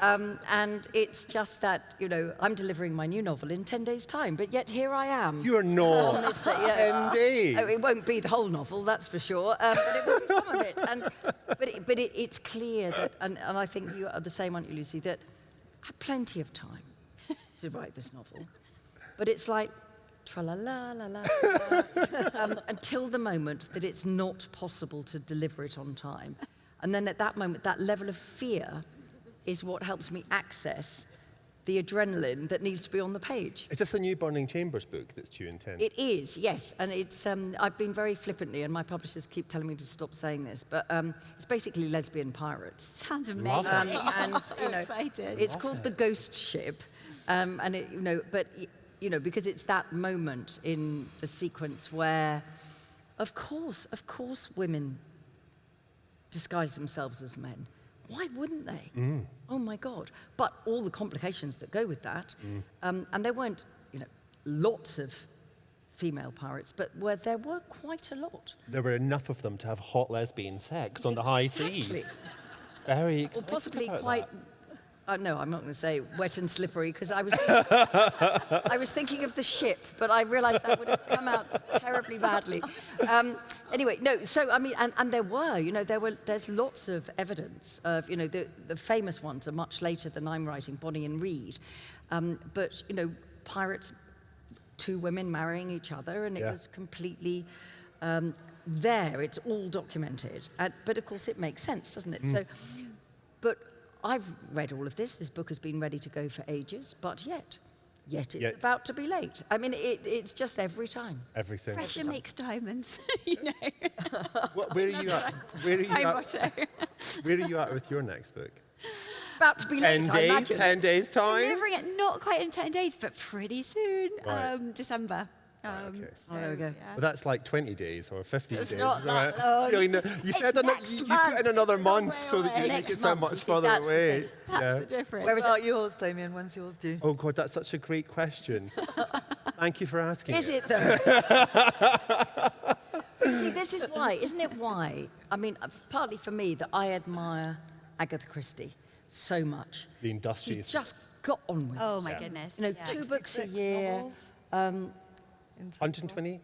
[SPEAKER 5] Um, and it's just that, you know, I'm delivering my new novel in 10 days' time, but yet here I am.
[SPEAKER 1] You're not.
[SPEAKER 5] this yeah. [LAUGHS]
[SPEAKER 1] 10 days.
[SPEAKER 5] Oh, it won't be the whole novel, that's for sure, um, but it will be some of it. And, but it, but it, it's clear that, and, and I think you are the same, aren't you, Lucy, that I had plenty of time to write this novel. But it's like, tra la la la la, [LAUGHS] um, until the moment that it's not possible to deliver it on time. And then at that moment, that level of fear is what helps me access the adrenaline that needs to be on the page.
[SPEAKER 1] Is this a new Burning Chambers book that's due in 10?
[SPEAKER 5] It is, yes, and it's. Um, I've been very flippantly, and my publishers keep telling me to stop saying this, but um, it's basically lesbian pirates.
[SPEAKER 6] Sounds
[SPEAKER 1] Love
[SPEAKER 6] amazing.
[SPEAKER 1] it.
[SPEAKER 5] Um, and you [LAUGHS] know,
[SPEAKER 6] excited.
[SPEAKER 5] it's called the Ghost Ship, um, and it, you know, but y- you know, because it's that moment in the sequence where, of course, of course, women disguise themselves as men. Why wouldn't they? Oh my God! But all the complications that go with that, um, and there weren't, you know, lots of female pirates, but where there were quite a lot.
[SPEAKER 1] There were enough of them to have hot lesbian sex on the high seas. Very
[SPEAKER 5] Or possibly quite.
[SPEAKER 1] that.
[SPEAKER 5] Uh, no, I'm not going to say wet and slippery because I was, [LAUGHS] I was thinking of the ship, but I realised that would have come out terribly badly. Um, anyway, no. So I mean, and, and there were, you know, there were. There's lots of evidence of, you know, the the famous ones are much later than I'm writing, Bonny and Read, um, but you know, pirates, two women marrying each other, and it
[SPEAKER 1] Yeah.
[SPEAKER 5] was completely. Um, there, it's all documented, uh, but of course it makes sense, doesn't it? So, but I've read all of this. This book has been ready to go for ages, but yet, yet it's
[SPEAKER 1] Yet.
[SPEAKER 5] about to be late. I mean, it, it's just every time.
[SPEAKER 1] Everything.
[SPEAKER 6] Pressure makes diamonds, [LAUGHS] you know. [LAUGHS]
[SPEAKER 1] What, where are you at? Where are you
[SPEAKER 6] My
[SPEAKER 1] at?
[SPEAKER 6] motto. [LAUGHS]
[SPEAKER 1] Where are you at with your next book?
[SPEAKER 5] About to be
[SPEAKER 1] Ten
[SPEAKER 5] late, I
[SPEAKER 1] days.
[SPEAKER 5] imagine.
[SPEAKER 1] Ten days time.
[SPEAKER 6] Delivering it not quite in 10 days, but pretty soon,
[SPEAKER 1] Right.
[SPEAKER 6] um, December. Um,
[SPEAKER 1] okay.
[SPEAKER 5] Oh, there we go.
[SPEAKER 6] yeah.
[SPEAKER 1] Well, that's like 20 days or 15
[SPEAKER 6] It's
[SPEAKER 1] days.
[SPEAKER 6] not
[SPEAKER 1] isn't
[SPEAKER 6] that long.
[SPEAKER 1] Really no- you said ano-
[SPEAKER 6] next
[SPEAKER 1] you, you put in another
[SPEAKER 6] It's a long
[SPEAKER 1] month so that you
[SPEAKER 6] away.
[SPEAKER 1] make it sound
[SPEAKER 5] month,
[SPEAKER 1] much further
[SPEAKER 5] that's
[SPEAKER 1] away.
[SPEAKER 5] thing.
[SPEAKER 6] That's
[SPEAKER 1] Yeah.
[SPEAKER 6] the difference.
[SPEAKER 5] Whereas
[SPEAKER 7] About yours, Damian, when's yours due?
[SPEAKER 1] Oh God, that's such a great question. [LAUGHS] Thank you for asking.
[SPEAKER 5] Is it though? [LAUGHS] See, this is why, isn't it? Why? I mean, uh, partly for me that I admire Agatha Christie so much.
[SPEAKER 1] The industrious.
[SPEAKER 5] She
[SPEAKER 1] industrious.
[SPEAKER 5] just got on with it.
[SPEAKER 6] oh my
[SPEAKER 1] Yeah.
[SPEAKER 6] goodness.
[SPEAKER 5] You know,
[SPEAKER 6] yeah.
[SPEAKER 5] two books a year.
[SPEAKER 7] novels
[SPEAKER 5] Um,
[SPEAKER 7] in total.
[SPEAKER 1] 120?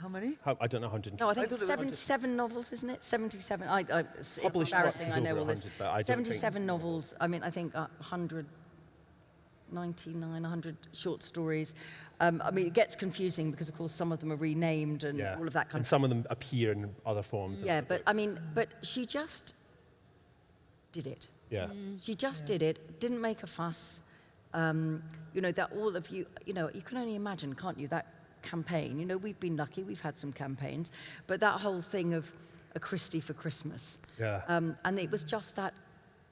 [SPEAKER 7] How many?
[SPEAKER 1] How, I don't know, 120.
[SPEAKER 5] no, I think
[SPEAKER 7] I
[SPEAKER 5] it's 77 novels, isn't it? 77. I, I, it's
[SPEAKER 1] Published
[SPEAKER 5] embarrassing, I know all this.
[SPEAKER 1] but I don't
[SPEAKER 5] 77 novels. I mean, I think uh, 199, 100 short stories. Um, I mean, it gets confusing because, of course, some of them are renamed and
[SPEAKER 1] yeah.
[SPEAKER 5] all of that kind
[SPEAKER 1] and
[SPEAKER 5] of
[SPEAKER 1] some of them appear in other forms.
[SPEAKER 5] Yeah, but. I mean, but she just did it.
[SPEAKER 1] Yeah.
[SPEAKER 5] She just did it, didn't make a fuss. Um, you know, that all of you, you know, you can only imagine, can't you, that campaign. You know, we've been lucky, we've had some campaigns, but that whole thing of a Christie for Christmas.
[SPEAKER 1] Yeah.
[SPEAKER 5] Um, and it was just that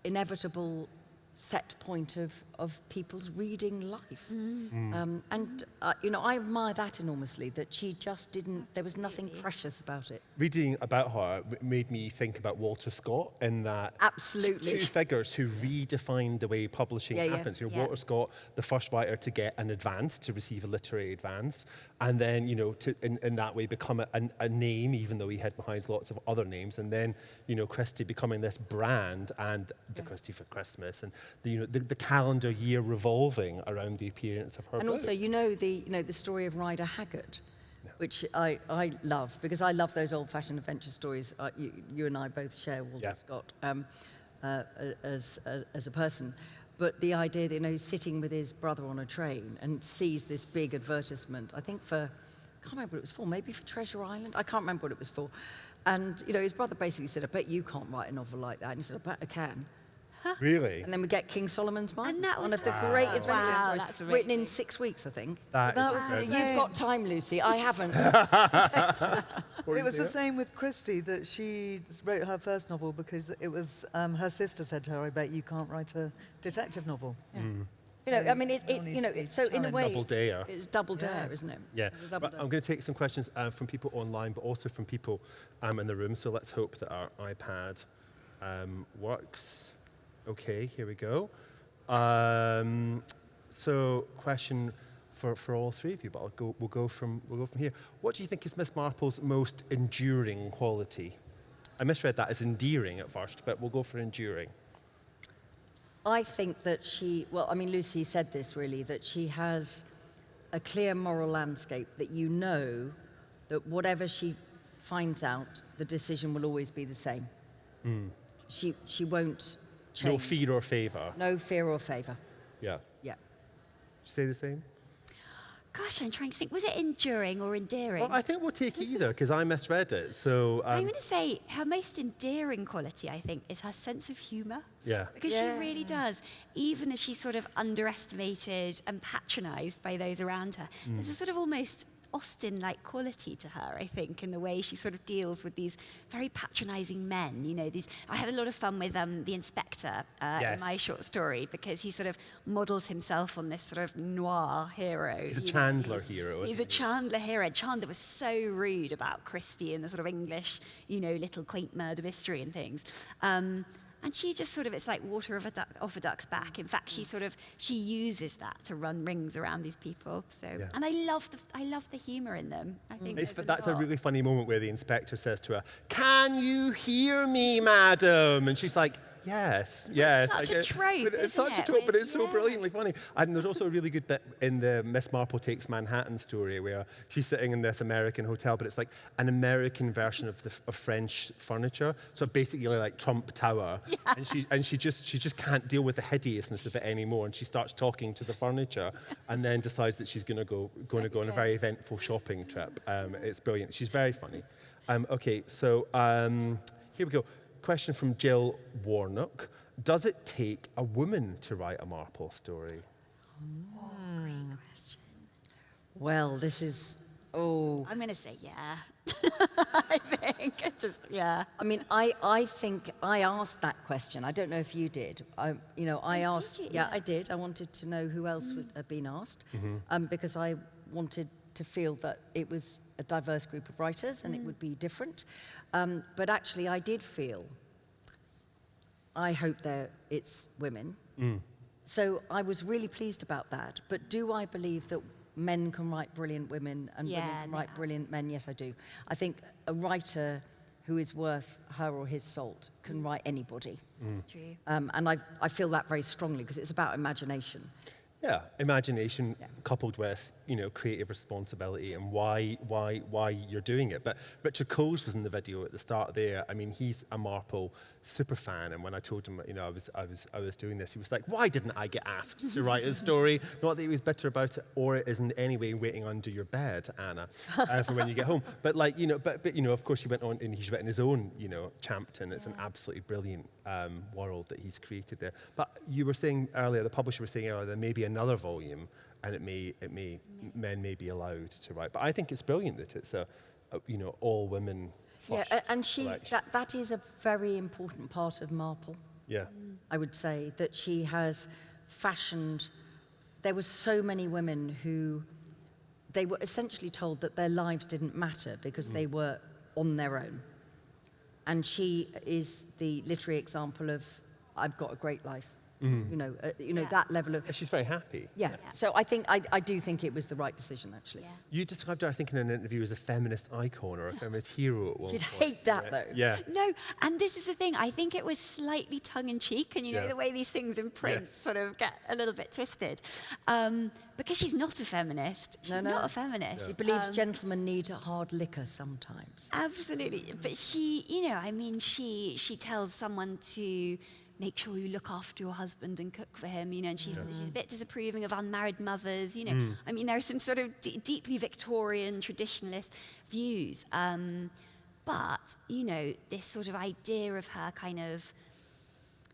[SPEAKER 5] inevitable set point of, of people's reading life. Um, and, uh, you know, I admire that enormously, that she just didn't, there was nothing precious about it.
[SPEAKER 1] Reading about her made me think about Walter Scott in that
[SPEAKER 5] Absolutely.
[SPEAKER 1] two figures who redefined the way publishing
[SPEAKER 5] Yeah, yeah,
[SPEAKER 1] happens. You know,
[SPEAKER 5] yeah.
[SPEAKER 1] Walter Scott, the first writer to get an advance, to receive a literary advance, and then, you know, to in, in that way become a, a, a name, even though he had behind lots of other names, and then, you know, Christie becoming this brand and the Christie for Christmas. And the, you know, the, the calendar year revolving around the appearance of her
[SPEAKER 5] And also, you know the, you know, the story of Rider Haggard, which I, I love because I love those old-fashioned adventure stories uh, you, you and I both share, Walter
[SPEAKER 1] Yeah.
[SPEAKER 5] Scott, um, uh, as, as, as a person. But the idea that, you know, he's sitting with his brother on a train and sees this big advertisement, I think for, I can't remember what it was for, maybe for Treasure Island? I can't remember what it was for. And, you know, his brother basically said, I bet you can't write a novel like that. And he said, I bet I can.
[SPEAKER 1] Really?
[SPEAKER 5] And then we get King Solomon's Mines,
[SPEAKER 6] And that
[SPEAKER 5] one of the
[SPEAKER 6] the-
[SPEAKER 5] great
[SPEAKER 6] Wow.
[SPEAKER 5] adventure
[SPEAKER 6] Wow,
[SPEAKER 5] stories,
[SPEAKER 6] that's
[SPEAKER 5] written in six weeks, I think.
[SPEAKER 1] That
[SPEAKER 7] That
[SPEAKER 1] is
[SPEAKER 7] was
[SPEAKER 1] very-
[SPEAKER 7] the
[SPEAKER 5] You've got time, Lucy. I haven't. [LAUGHS]
[SPEAKER 7] It was the same with Christie that she wrote her first novel because it was um, her sister said to her, "I bet you can't write a detective novel."
[SPEAKER 5] you know, I mean, it, it, you know,
[SPEAKER 7] to be
[SPEAKER 5] it- so in a way,
[SPEAKER 1] Double dare.
[SPEAKER 5] it's double dare,
[SPEAKER 7] Yeah.
[SPEAKER 5] isn't it?
[SPEAKER 1] Yeah,
[SPEAKER 5] It's
[SPEAKER 1] Right. I'm going to take some questions uh, from people online, but also from people um, in the room. So let's hope that our iPad um, works. Okay, here we go. Um, so, question for, for all three of you, but I'll go, we'll, go from, we'll go from here. What do you think is Miss Marple's most enduring quality? I misread that as endearing at first, but we'll go for enduring.
[SPEAKER 5] I think that she, well, I mean, Lucy said this really, that she has a clear moral landscape that you know that whatever she finds out, the decision will always be the same. She, she won't change.
[SPEAKER 1] No fear or favour.
[SPEAKER 5] No fear or favour.
[SPEAKER 1] Yeah.
[SPEAKER 5] Yeah.
[SPEAKER 1] Say the same?
[SPEAKER 6] Gosh, I'm trying to think. Was it enduring or endearing?
[SPEAKER 1] Well, I think we'll take either because I misread it. So,
[SPEAKER 6] I'm
[SPEAKER 1] um,
[SPEAKER 6] going to say her most endearing quality, I think, is her sense of humour.
[SPEAKER 1] yeah.
[SPEAKER 6] Because
[SPEAKER 5] Yeah.
[SPEAKER 6] she really does. Even as she's sort of underestimated and patronised by those around her, there's a sort of almost Austen like quality to her, I think, in the way she sort of deals with these very patronising men. You know, these. I had a lot of fun with um, the inspector uh,
[SPEAKER 1] Yes.
[SPEAKER 6] in my short story because he sort of models himself on this sort of noir hero.
[SPEAKER 1] He's a
[SPEAKER 6] you know,
[SPEAKER 1] Chandler
[SPEAKER 6] he's-
[SPEAKER 1] hero,
[SPEAKER 6] He's a? Chandler hero. Chandler was so rude about Christie and the sort of English, you know, little quaint murder mystery and things. Um, and she just sort of, it's like water off a, duck, off a duck's back. In fact, she mm. sort of, she uses that to run rings around these people. So,
[SPEAKER 1] Yeah.
[SPEAKER 6] and I love the, I love the humour in them. I mm. think
[SPEAKER 1] It's, that's a really funny moment where the inspector says to her, Can you hear me, madam? And she's like, Yes, yes.
[SPEAKER 6] such
[SPEAKER 1] I
[SPEAKER 6] a trope,
[SPEAKER 1] but It's such a
[SPEAKER 6] it,
[SPEAKER 1] trope, but it's so brilliantly funny. And there's also a really good bit in the Miss Marple Takes Manhattan story where she's sitting in this American hotel, but it's like an American version of the of French furniture. So basically like Trump Tower. [LAUGHS] Yeah. And she and she just she just can't deal with the hideousness of it anymore. And she starts talking to the furniture and then decides that she's gonna go gonna go on a very eventful shopping trip. Um, it's brilliant. She's very funny. Um, okay, so um, here we go. Question from Jill Warnock. Does it take a woman to write a Marple story?
[SPEAKER 5] Well, this is, oh.
[SPEAKER 6] I'm going to say yeah. [LAUGHS] I think. It's Just, yeah.
[SPEAKER 5] I mean, I, I think I asked that question. I don't know if you did. I, you know, I
[SPEAKER 6] Oh, did
[SPEAKER 5] asked.
[SPEAKER 6] you?
[SPEAKER 5] Yeah,
[SPEAKER 6] Yeah.
[SPEAKER 5] I did. I wanted to know who else would have been asked, um, because I wanted to feel that it was a diverse group of writers and it would be different. Um, but actually, I did feel. I hope that it's women. So I was really pleased about that. But do I believe that men can write brilliant women and women can
[SPEAKER 6] no,
[SPEAKER 5] write brilliant men? Yes, I do. I think a writer who is worth her or his salt can write anybody.
[SPEAKER 6] That's true.
[SPEAKER 5] Um, and I, I feel that very strongly because it's about imagination.
[SPEAKER 1] Yeah, imagination coupled with you know creative responsibility and why why why you're doing it. But Richard Coles was in the video at the start there. I mean, he's a Marple super fan, and when I told him you know I was I was I was doing this, he was like, "Why didn't I get asked to write a story?" Not that he was bitter about it, or it is in any way waiting under your bed, Anna, uh, for when you get home. [LAUGHS] But like you know, but but you know, of course, he went on and he's written his own you know Champton. It's an absolutely brilliant um, world that he's created there. But you were saying earlier, the publisher was saying earlier, there may be another volume, and it may it may men may be allowed to write. But I think it's brilliant that it's a, a you know all women.
[SPEAKER 5] Yeah, and she
[SPEAKER 1] selection.
[SPEAKER 5] that, that is a very important part of Marple.
[SPEAKER 1] yeah. Mm.
[SPEAKER 5] I would say that she has fashioned. There were so many women who they were essentially told that their lives didn't matter because mm. they were on their own. And she is the literary example of I've got a great life. You know, uh, you know
[SPEAKER 6] Yeah.
[SPEAKER 5] that level of.
[SPEAKER 1] She's very happy.
[SPEAKER 5] Yeah. So I think I, I do think it was the right decision actually.
[SPEAKER 6] Yeah.
[SPEAKER 1] You described her, I think, in an interview as a feminist icon or a feminist hero at one
[SPEAKER 5] She'd
[SPEAKER 1] point.
[SPEAKER 5] hate that though.
[SPEAKER 1] Yeah.
[SPEAKER 6] No, and this is the thing. I think it was slightly tongue in cheek, and you know the way these things in print
[SPEAKER 1] Yes.
[SPEAKER 6] sort of get a little bit twisted, um, because she's not a feminist. She's
[SPEAKER 5] No, no.
[SPEAKER 6] not a feminist.
[SPEAKER 5] She believes
[SPEAKER 6] Um,
[SPEAKER 5] gentlemen need hard liquor sometimes.
[SPEAKER 6] Absolutely, but she, you know, I mean, she she tells someone to make sure you look after your husband and cook for him, you know, and she's she's a bit disapproving of unmarried mothers, you know. I mean, there are some sort of d- deeply Victorian traditionalist views, um, but you know, this sort of idea of her kind of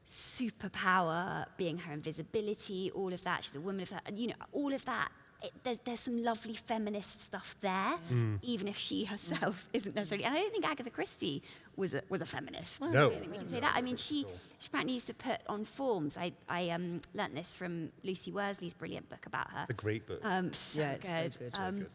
[SPEAKER 6] superpower being her invisibility, all of that. She's a woman of that, you know, all of that. It, there's, there's some lovely feminist stuff there, even if she herself [LAUGHS] isn't necessarily. And I don't think Agatha Christie was a, was a feminist.
[SPEAKER 1] No.
[SPEAKER 6] I don't think we can say that. I mean, she, she apparently used to put on forms. I, I um, learnt this from Lucy Worsley's brilliant book about her.
[SPEAKER 1] It's a great book.
[SPEAKER 6] Um, so
[SPEAKER 5] Yeah, it's so
[SPEAKER 6] good.
[SPEAKER 5] good. So
[SPEAKER 6] Um,
[SPEAKER 1] good.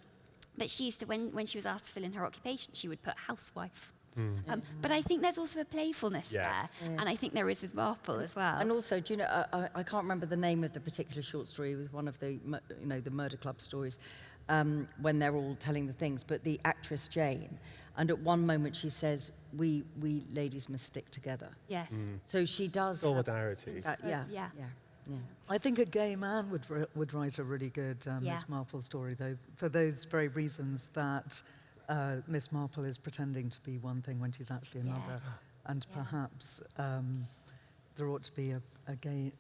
[SPEAKER 6] But she used to, when, when she was asked to fill in her occupation, she would put housewife.
[SPEAKER 1] Hmm.
[SPEAKER 6] Um, but I think there's also a playfulness
[SPEAKER 1] Yes.
[SPEAKER 6] there, and I think there is with Marple as well.
[SPEAKER 5] And also, do you know, I, I, I can't remember the name of the particular short story with one of the, you know, the murder club stories, um, when they're all telling the things, but the actress Jane, and at one moment she says, we, we ladies must stick together.
[SPEAKER 6] yes,
[SPEAKER 5] So she does.
[SPEAKER 1] Solidarity.
[SPEAKER 5] that- yeah,
[SPEAKER 6] yeah.
[SPEAKER 5] yeah, yeah.
[SPEAKER 7] I think a gay man would, would write a really good um,
[SPEAKER 6] Yeah.
[SPEAKER 7] Miss Marple story, though, for those very reasons that uh, Miss Marple is pretending to be one thing when she's actually another.
[SPEAKER 6] Yes.
[SPEAKER 7] And
[SPEAKER 6] Yeah.
[SPEAKER 7] perhaps um, there ought to be a, a gay.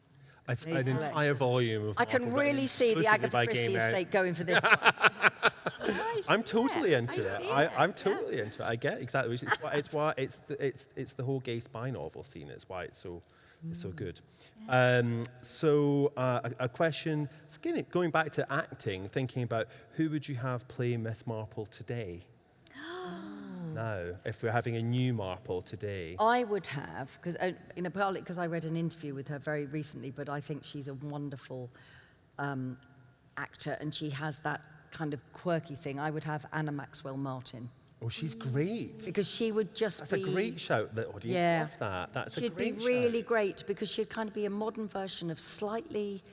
[SPEAKER 7] a gay
[SPEAKER 1] an
[SPEAKER 7] collection.
[SPEAKER 1] entire volume of
[SPEAKER 5] I can
[SPEAKER 1] Marple written
[SPEAKER 5] really see the Agatha Christie estate going for this. [LAUGHS] one.
[SPEAKER 1] I'm totally into
[SPEAKER 6] I
[SPEAKER 1] it.
[SPEAKER 6] see
[SPEAKER 1] I,
[SPEAKER 6] it,
[SPEAKER 1] I'm
[SPEAKER 6] yeah.
[SPEAKER 1] totally into it. I get exactly. It's why it's why it's the, it's it's the whole gay spy novel scene. It's why it's so it's so good. Um, so uh, a, a question. Again, going back to acting, thinking about who would you have play Miss Marple today? Now, if we're having a new Marple today.
[SPEAKER 5] I would have, because uh, you know, partly because I read an interview with her very recently, but I think she's a wonderful um, actor, and she has that kind of quirky thing. I would have Anna Maxwell Martin
[SPEAKER 1] Oh, she's great.
[SPEAKER 5] because she would just
[SPEAKER 1] That's
[SPEAKER 5] be.
[SPEAKER 1] a great shout. The audience
[SPEAKER 5] Yeah.
[SPEAKER 1] love that. That's a
[SPEAKER 5] She'd be really
[SPEAKER 1] shout.
[SPEAKER 5] great because she'd kind of be a modern version of slightly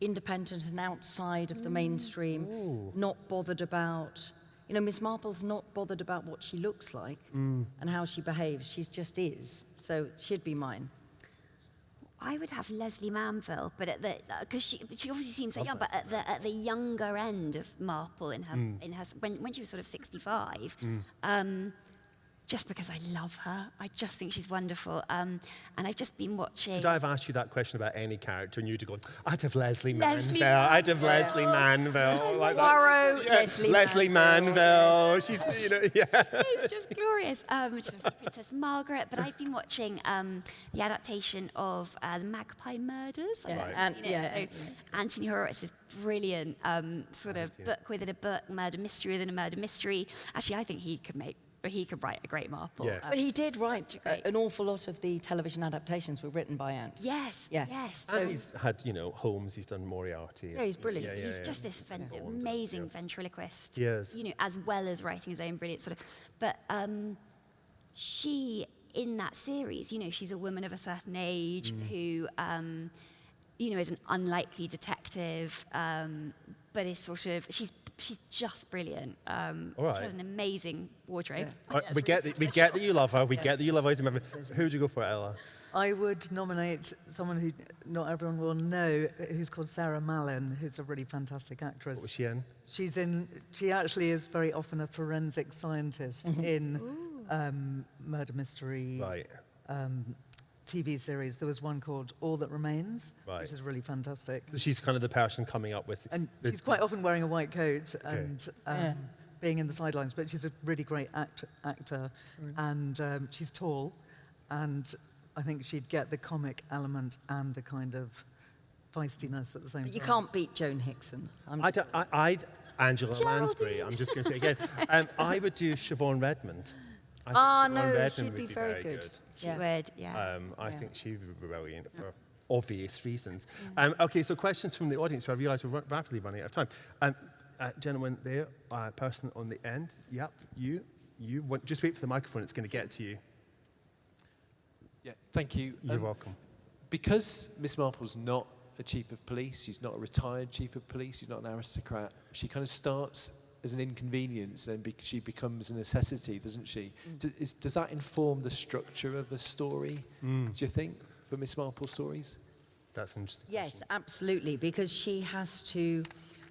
[SPEAKER 5] independent and outside of the mainstream, not bothered about. You know, Miss Marple's not bothered about what she looks like and how she behaves. She just is. So she'd be mine.
[SPEAKER 6] I would have Lesley Manville, but at the uh, because she she obviously seems so young, but at the at the younger end of Marple in her in her when when she was sort of sixty five. Um, just because I love her, I just think she's wonderful. Um, and I've just been watching.
[SPEAKER 1] Could I have asked you that question about any character and you'd have gone, I'd have Lesley,
[SPEAKER 6] Lesley
[SPEAKER 1] Manville. I'd have Lesley Manville. [LAUGHS] Like that.
[SPEAKER 5] Poirot,
[SPEAKER 1] Yes,
[SPEAKER 5] Lesley
[SPEAKER 1] Lesley
[SPEAKER 5] Manville,
[SPEAKER 1] Manville. She's, you know, [LAUGHS] yeah.
[SPEAKER 6] it's just glorious. Um, which is Princess Margaret, but I've been watching um, the adaptation of uh, the Magpie Murders. I
[SPEAKER 5] Yeah,
[SPEAKER 6] don't know if
[SPEAKER 5] and-
[SPEAKER 6] you've
[SPEAKER 5] yeah,
[SPEAKER 6] So Anthony Horowitz is brilliant. Um, sort of book within a book, murder mystery within a murder mystery. Actually, I think he could make, or he could write a great Marple.
[SPEAKER 1] Yes.
[SPEAKER 5] But he did write
[SPEAKER 6] such a great-
[SPEAKER 5] a- an awful lot of the television adaptations were written by Ant.
[SPEAKER 6] Yes.
[SPEAKER 5] Yeah.
[SPEAKER 6] Yes.
[SPEAKER 1] and he's had, you know, Holmes, he's done Moriarty.
[SPEAKER 5] Yeah, he's brilliant.
[SPEAKER 1] Yeah, yeah,
[SPEAKER 6] he's
[SPEAKER 1] yeah.
[SPEAKER 6] just this ven-
[SPEAKER 1] Yeah.
[SPEAKER 6] Amazing
[SPEAKER 1] yeah.
[SPEAKER 6] ventriloquist.
[SPEAKER 1] He is.
[SPEAKER 6] You know, as well as writing his own brilliant sort of. But um, she, in that series, you know, she's a woman of a certain age
[SPEAKER 1] Mm.
[SPEAKER 6] who, um, you know, is an unlikely detective, um, but is sort of she's she's just brilliant. Um,
[SPEAKER 1] All
[SPEAKER 6] She has an amazing wardrobe.
[SPEAKER 1] All right, we, get that, we get that you love her. We get that you love Isaac Member. Who would you go for, Ella?
[SPEAKER 7] I would nominate someone who not everyone will know, who's called Sarah Mallon, who's a really fantastic actress.
[SPEAKER 1] What was she in?
[SPEAKER 7] She's in. She actually is very often a forensic scientist in um, murder mystery
[SPEAKER 1] Right.
[SPEAKER 7] um, TV series. There was one called All That Remains,
[SPEAKER 1] Right.
[SPEAKER 7] which is really fantastic.
[SPEAKER 1] So she's kind of the person coming up with.
[SPEAKER 7] And
[SPEAKER 1] the-
[SPEAKER 7] she's quite often wearing a white coat and um,
[SPEAKER 5] Yeah.
[SPEAKER 7] being in the sidelines, but she's a really great act- actor, and um, she's tall, and I think she'd get the comic element and the kind of feistiness at the same time.
[SPEAKER 5] But you
[SPEAKER 7] time.
[SPEAKER 5] can't beat Joan Hickson. I'm
[SPEAKER 1] I don't, I, I'd Angela Lansbury. I'm just going to say again. Um, I would do Siobhan Redmond. I think
[SPEAKER 5] Ah,
[SPEAKER 1] Siobhan
[SPEAKER 5] no,
[SPEAKER 1] Redmond
[SPEAKER 5] she'd
[SPEAKER 1] would
[SPEAKER 5] be very good.
[SPEAKER 6] She
[SPEAKER 5] Yeah.
[SPEAKER 6] would, yeah.
[SPEAKER 1] Um, I
[SPEAKER 5] Yeah.
[SPEAKER 1] think she would be brilliant for obvious reasons. Um, okay, so questions from the audience. I realise we're rapidly running out of time. Um, uh, gentleman there, uh, person on the end. Yep, you. You want, just wait for the microphone. It's going to get to you.
[SPEAKER 9] Yeah, thank you.
[SPEAKER 1] You're
[SPEAKER 9] Um,
[SPEAKER 1] welcome.
[SPEAKER 9] because Miss Marple's not a chief of police, she's not a retired chief of police, she's not an aristocrat, she kind of starts as an inconvenience and be- she becomes a necessity, doesn't she? D- is, does that inform the structure of a story, do you think, for Miss Marple stories?
[SPEAKER 1] That's interesting.
[SPEAKER 5] Yes, absolutely, because she has to,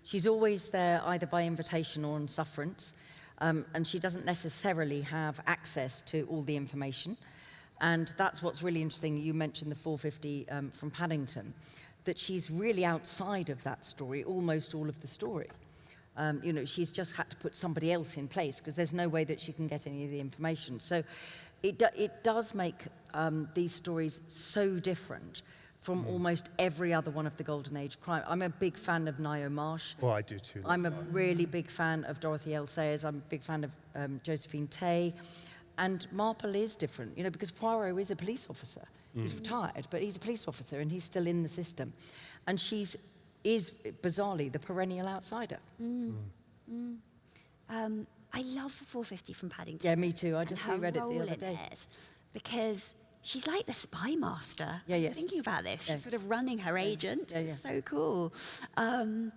[SPEAKER 5] she's always there either by invitation or on sufferance, um, and she doesn't necessarily have access to all the information. And that's what's really interesting. You mentioned the 450 um, from Paddington, that she's really outside of that story, almost all of the story. Um, you know, she's just had to put somebody else in place because there's no way that she can get any of the information. So it, do, it does make um, these stories so different from almost every other one of the Golden Age crime. I'm a big fan of Ngaio Marsh.
[SPEAKER 1] Well, I do too.
[SPEAKER 5] I'm a really big fan of Dorothy L. Sayers. I'm a big fan of um, Josephine Tey. And Marple is different, you know, because Poirot is a police officer. He's retired, but he's a police officer and he's still in the system. And she's is bizarrely the perennial outsider.
[SPEAKER 6] Um, I love 450 from Paddington.
[SPEAKER 5] Yeah, me too. I just reread it the other day.
[SPEAKER 6] because she's like the spy master.
[SPEAKER 5] Yeah, yes.
[SPEAKER 6] thinking about this.
[SPEAKER 5] Yeah.
[SPEAKER 6] She's sort of running her agent.
[SPEAKER 5] Yeah,
[SPEAKER 6] It's so cool. Um,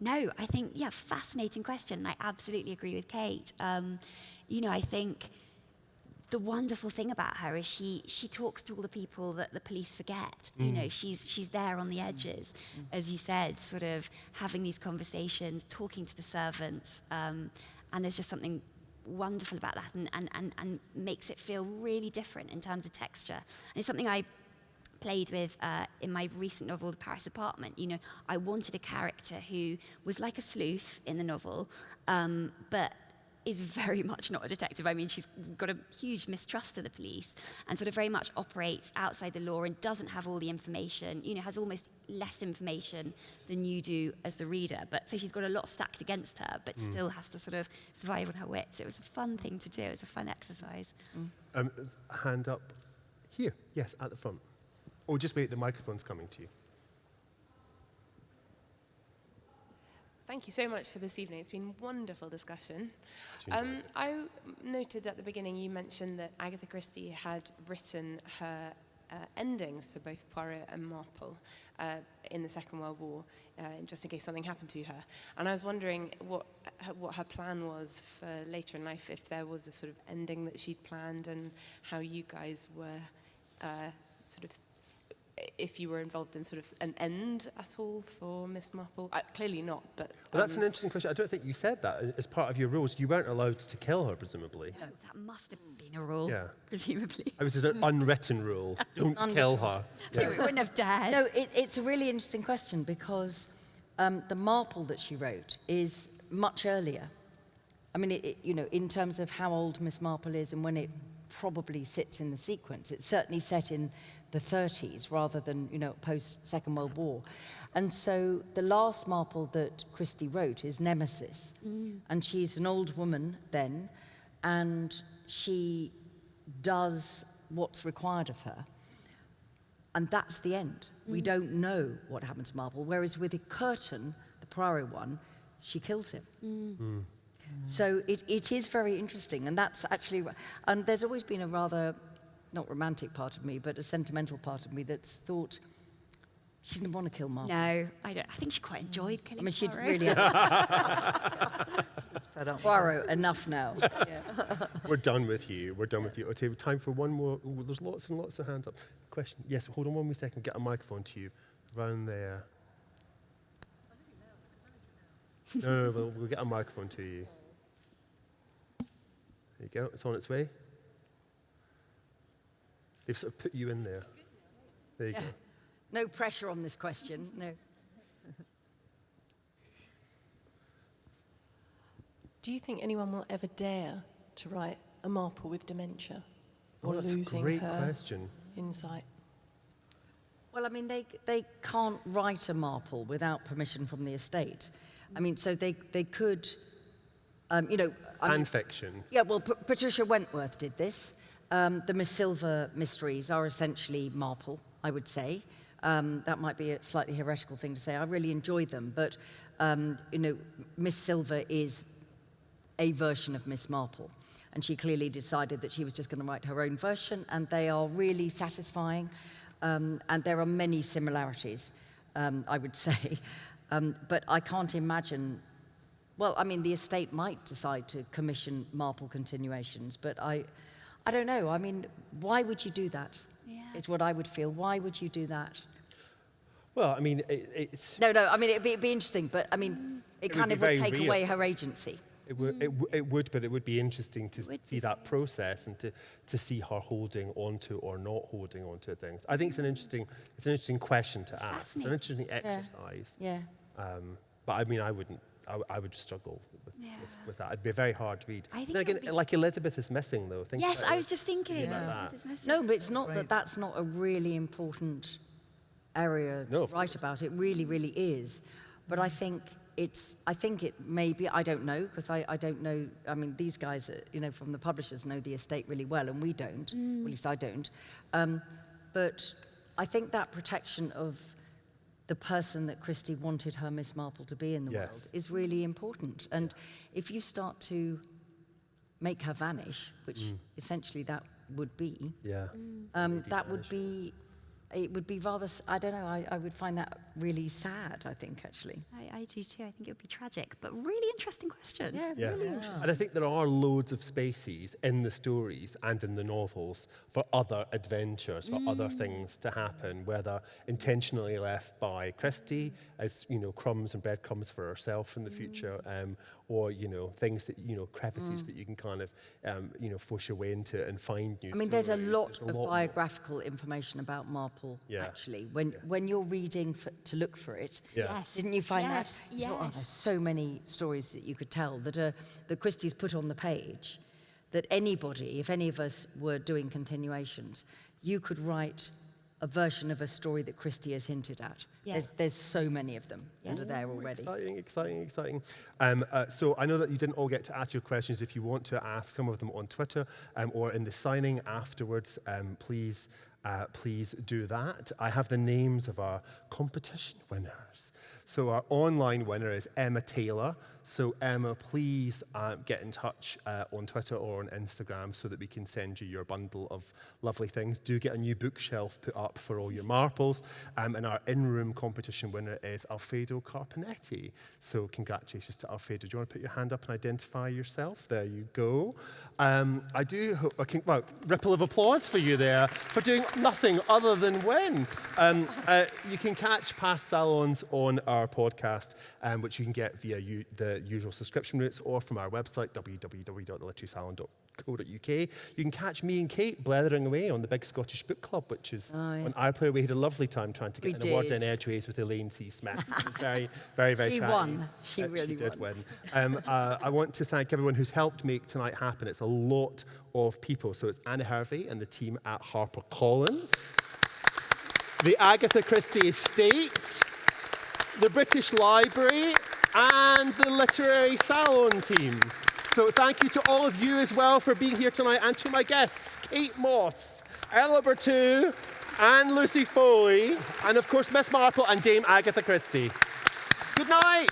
[SPEAKER 6] no, I think, yeah, fascinating question. I absolutely agree with Kate. Um, you know, I think the wonderful thing about her is she she talks to all the people that the police forget. You know, she's she's there on the edges, as you said, sort of having these conversations, talking to the servants, um, and there's just something wonderful about that, and, and and and makes it feel really different in terms of texture. And it's something I played with uh, in my recent novel, The Paris Apartment. You know, I wanted a character who was like a sleuth in the novel, um, but is very much not a detective. I mean, she's got a huge mistrust of the police and sort of very much operates outside the law and doesn't have all the information, you know, has almost less information than you do as the reader. But so she's got a lot stacked against her, but still has to sort of survive on her wits. It was a fun thing to do. It was a fun exercise.
[SPEAKER 1] Um, hand up here. Yes, at the front. Or just wait, the microphone's coming to you.
[SPEAKER 10] Thank you so much for this evening. It's been a wonderful discussion. Um, I noted at the beginning you mentioned that Agatha Christie had written her uh, endings for both Poirot and Marple uh, in the Second World War, uh, just in case something happened to her. And I was wondering what her, what her plan was for later in life, if there was a sort of ending that she'd planned, and how you guys were uh, sort of if you were involved in sort of an end at all for Miss Marple. Uh, clearly not, but
[SPEAKER 1] Well, that's
[SPEAKER 10] um,
[SPEAKER 1] an interesting question. I don't think you said that as part of your rules. You weren't allowed to kill her, presumably.
[SPEAKER 6] No, that must have been a rule,
[SPEAKER 1] Yeah.
[SPEAKER 6] presumably.
[SPEAKER 1] It was an unwritten rule. [LAUGHS] Don't kill her. [LAUGHS]
[SPEAKER 6] We wouldn't have dared.
[SPEAKER 5] No, it, it's a really interesting question because um, the Marple that she wrote is much earlier. I mean, it, it, you know, in terms of how old Miss Marple is and when it probably sits in the sequence, it's certainly set in the 30s rather than, you know, post Second World War. And so the last Marple that Christie wrote is Nemesis. Mm. And she's an old woman then, and she does what's required of her. And that's the end. We mm. don't know what happened to Marple. Whereas with Curtain, the Poirot one, she kills him. Mm. Hmm. So it, it is very interesting. And that's actually, and there's always been a rather, not romantic part of me, but a sentimental part of me that's thought she didn't want to kill Marple.
[SPEAKER 6] No, I don't. I think she quite enjoyed killing
[SPEAKER 5] I mean, she'd
[SPEAKER 6] Poirot.
[SPEAKER 5] really [LAUGHS]
[SPEAKER 7] Fed.
[SPEAKER 5] Poirot, enough now. [LAUGHS]
[SPEAKER 1] We're done with you. We're done with you. Okay, time for one more. Ooh, there's lots and lots of hands up. Question. Yes, hold on one wee second. Get a microphone to you. Round there. No, no, no, we'll, we'll get a microphone to you. There you go. It's on its way. They've sort of put you in there. There you go. [LAUGHS]
[SPEAKER 5] No pressure on this question. No.
[SPEAKER 11] Do you think anyone will ever dare to write a Marple with dementia
[SPEAKER 1] Oh,
[SPEAKER 11] or
[SPEAKER 1] that's a
[SPEAKER 11] losing
[SPEAKER 1] great
[SPEAKER 11] her
[SPEAKER 1] question.
[SPEAKER 11] insight?
[SPEAKER 5] Well, I mean, they, they can't write a Marple without permission from the estate. I mean, so they, they could, um, you know... I
[SPEAKER 1] Fan
[SPEAKER 5] mean,
[SPEAKER 1] fiction.
[SPEAKER 5] yeah, well, P- Patricia Wentworth did this. Um, the Miss Silver mysteries are essentially Marple, I would say. Um, that might be a slightly heretical thing to say. I really enjoy them, but, um, you know, Miss Silver is a version of Miss Marple. And she clearly decided that she was just going to write her own version, and they are really satisfying. Um, and there are many similarities, um, I would [LAUGHS] say. Um, but I can't imagine, well, I mean, the estate might decide to commission Marple continuations, but I, I don't know. I mean, why would you do that?
[SPEAKER 6] Yeah.
[SPEAKER 5] Is what I would feel. Why would you do that?
[SPEAKER 1] Well, I mean, it, it's,
[SPEAKER 5] No, no, I mean, it'd be, it'd be interesting, but I mean, it,
[SPEAKER 1] It would
[SPEAKER 5] kind
[SPEAKER 1] be
[SPEAKER 5] of would take
[SPEAKER 1] real.
[SPEAKER 5] away her agency.
[SPEAKER 1] It, w- it, w- it would, but it would be interesting to
[SPEAKER 6] would
[SPEAKER 1] see that process and to, to see her holding onto or not holding onto things. I think it's an interesting, it's an interesting question to ask. It's an interesting exercise.
[SPEAKER 5] Yeah.
[SPEAKER 1] Um, but I mean, I wouldn't. I, w- I would struggle with,
[SPEAKER 6] Yeah.
[SPEAKER 1] with, with that. It'd be a very hard to read.
[SPEAKER 6] I think
[SPEAKER 1] then again,
[SPEAKER 6] be-
[SPEAKER 1] like Elizabeth is missing, though. Think
[SPEAKER 6] Yes, I was just thinking.
[SPEAKER 1] about
[SPEAKER 6] Elizabeth
[SPEAKER 1] that.
[SPEAKER 6] is missing.
[SPEAKER 5] No, but it's not that that's not a really important area
[SPEAKER 1] No,
[SPEAKER 5] to
[SPEAKER 1] of
[SPEAKER 5] write about. It really, really is. But I think it's, I think it may be, I don't know, because I, I don't know, I mean, these guys, uh, you know, from the publishers know the estate really well, and we don't, well, at least I don't. Um, but I think that protection of the person that Christie wanted her Miss Marple to be in the world is really important. And if you start to make her vanish, which essentially that would be,
[SPEAKER 1] Yeah.
[SPEAKER 5] um, that would be, it would be rather, I don't know, I, I would find that really sad, I think, actually.
[SPEAKER 6] I, I do too. I think it would be tragic, but really interesting question.
[SPEAKER 5] Yeah,
[SPEAKER 1] yeah.
[SPEAKER 5] really yeah. interesting.
[SPEAKER 1] And I think there are loads of spaces in the stories and in the novels for other adventures, for mm. other things to happen, whether intentionally left by Christie as, you know, crumbs and breadcrumbs for herself in the mm. future, um, or, you know, things that, you know, crevices that you can kind of, um, you know, push your way into and find new
[SPEAKER 5] I mean, there's a lot
[SPEAKER 1] There's
[SPEAKER 5] of
[SPEAKER 1] more.
[SPEAKER 5] biographical information about Marple,
[SPEAKER 1] Yeah.
[SPEAKER 5] actually. When, when you're reading for, to look for it,
[SPEAKER 1] Yeah.
[SPEAKER 6] Yes.
[SPEAKER 5] didn't you find
[SPEAKER 6] yes.
[SPEAKER 5] that? You thought, oh,
[SPEAKER 6] Yes.
[SPEAKER 5] there's so many stories that you could tell that, uh, that Christie's put on the page that anybody, if any of us were doing continuations, you could write a version of a story that Christie has hinted at.
[SPEAKER 6] Yeah.
[SPEAKER 5] There's, there's so many of them
[SPEAKER 6] Yeah.
[SPEAKER 5] that are there already.
[SPEAKER 1] Exciting, exciting, exciting. Um, uh, so I know that you didn't all get to ask your questions. If you want to ask some of them on Twitter um, or in the signing afterwards, um, please, uh, please do that. I have the names of our competition winners. So our online winner is Emma Taylor. So Emma, please uh, get in touch uh, on Twitter or on Instagram so that we can send you your bundle of lovely things. Do get a new bookshelf put up for all your marbles. Um, and our in-room competition winner is Alfredo Carpenetti. So congratulations to Alfredo. Do you want to put your hand up and identify yourself? There you go. Um, I do hope, I can, well, ripple of applause for you there for doing nothing other than win. Um, uh, you can catch past salons on our podcast, um, which you can get via the usual subscription routes or from our website, www.theliterarysalon.co.uk. You can catch me and Kate blethering away on the Big Scottish Book Club, which is
[SPEAKER 5] Oh, yeah.
[SPEAKER 1] on iPlayer. We had a lovely time trying to
[SPEAKER 5] We
[SPEAKER 1] get an award in
[SPEAKER 5] did.
[SPEAKER 1] Edgeways with Elaine C. Smith. It was [LAUGHS] very, very, very
[SPEAKER 5] She
[SPEAKER 1] chatty.
[SPEAKER 5] won. She
[SPEAKER 1] Uh,
[SPEAKER 5] really
[SPEAKER 1] she did
[SPEAKER 5] won.
[SPEAKER 1] win. Um, uh, I want to thank everyone who's helped make tonight happen. It's a lot of people. So it's Anna Hervey and the team at HarperCollins, the Agatha Christie Estate, the British Library, and the Literary Salon team. So thank you to all of you as well for being here tonight and to my guests, Kate Mosse, Ella Bertou, and Lucy Foley, and of course Miss Marple and Dame Agatha Christie. Good night.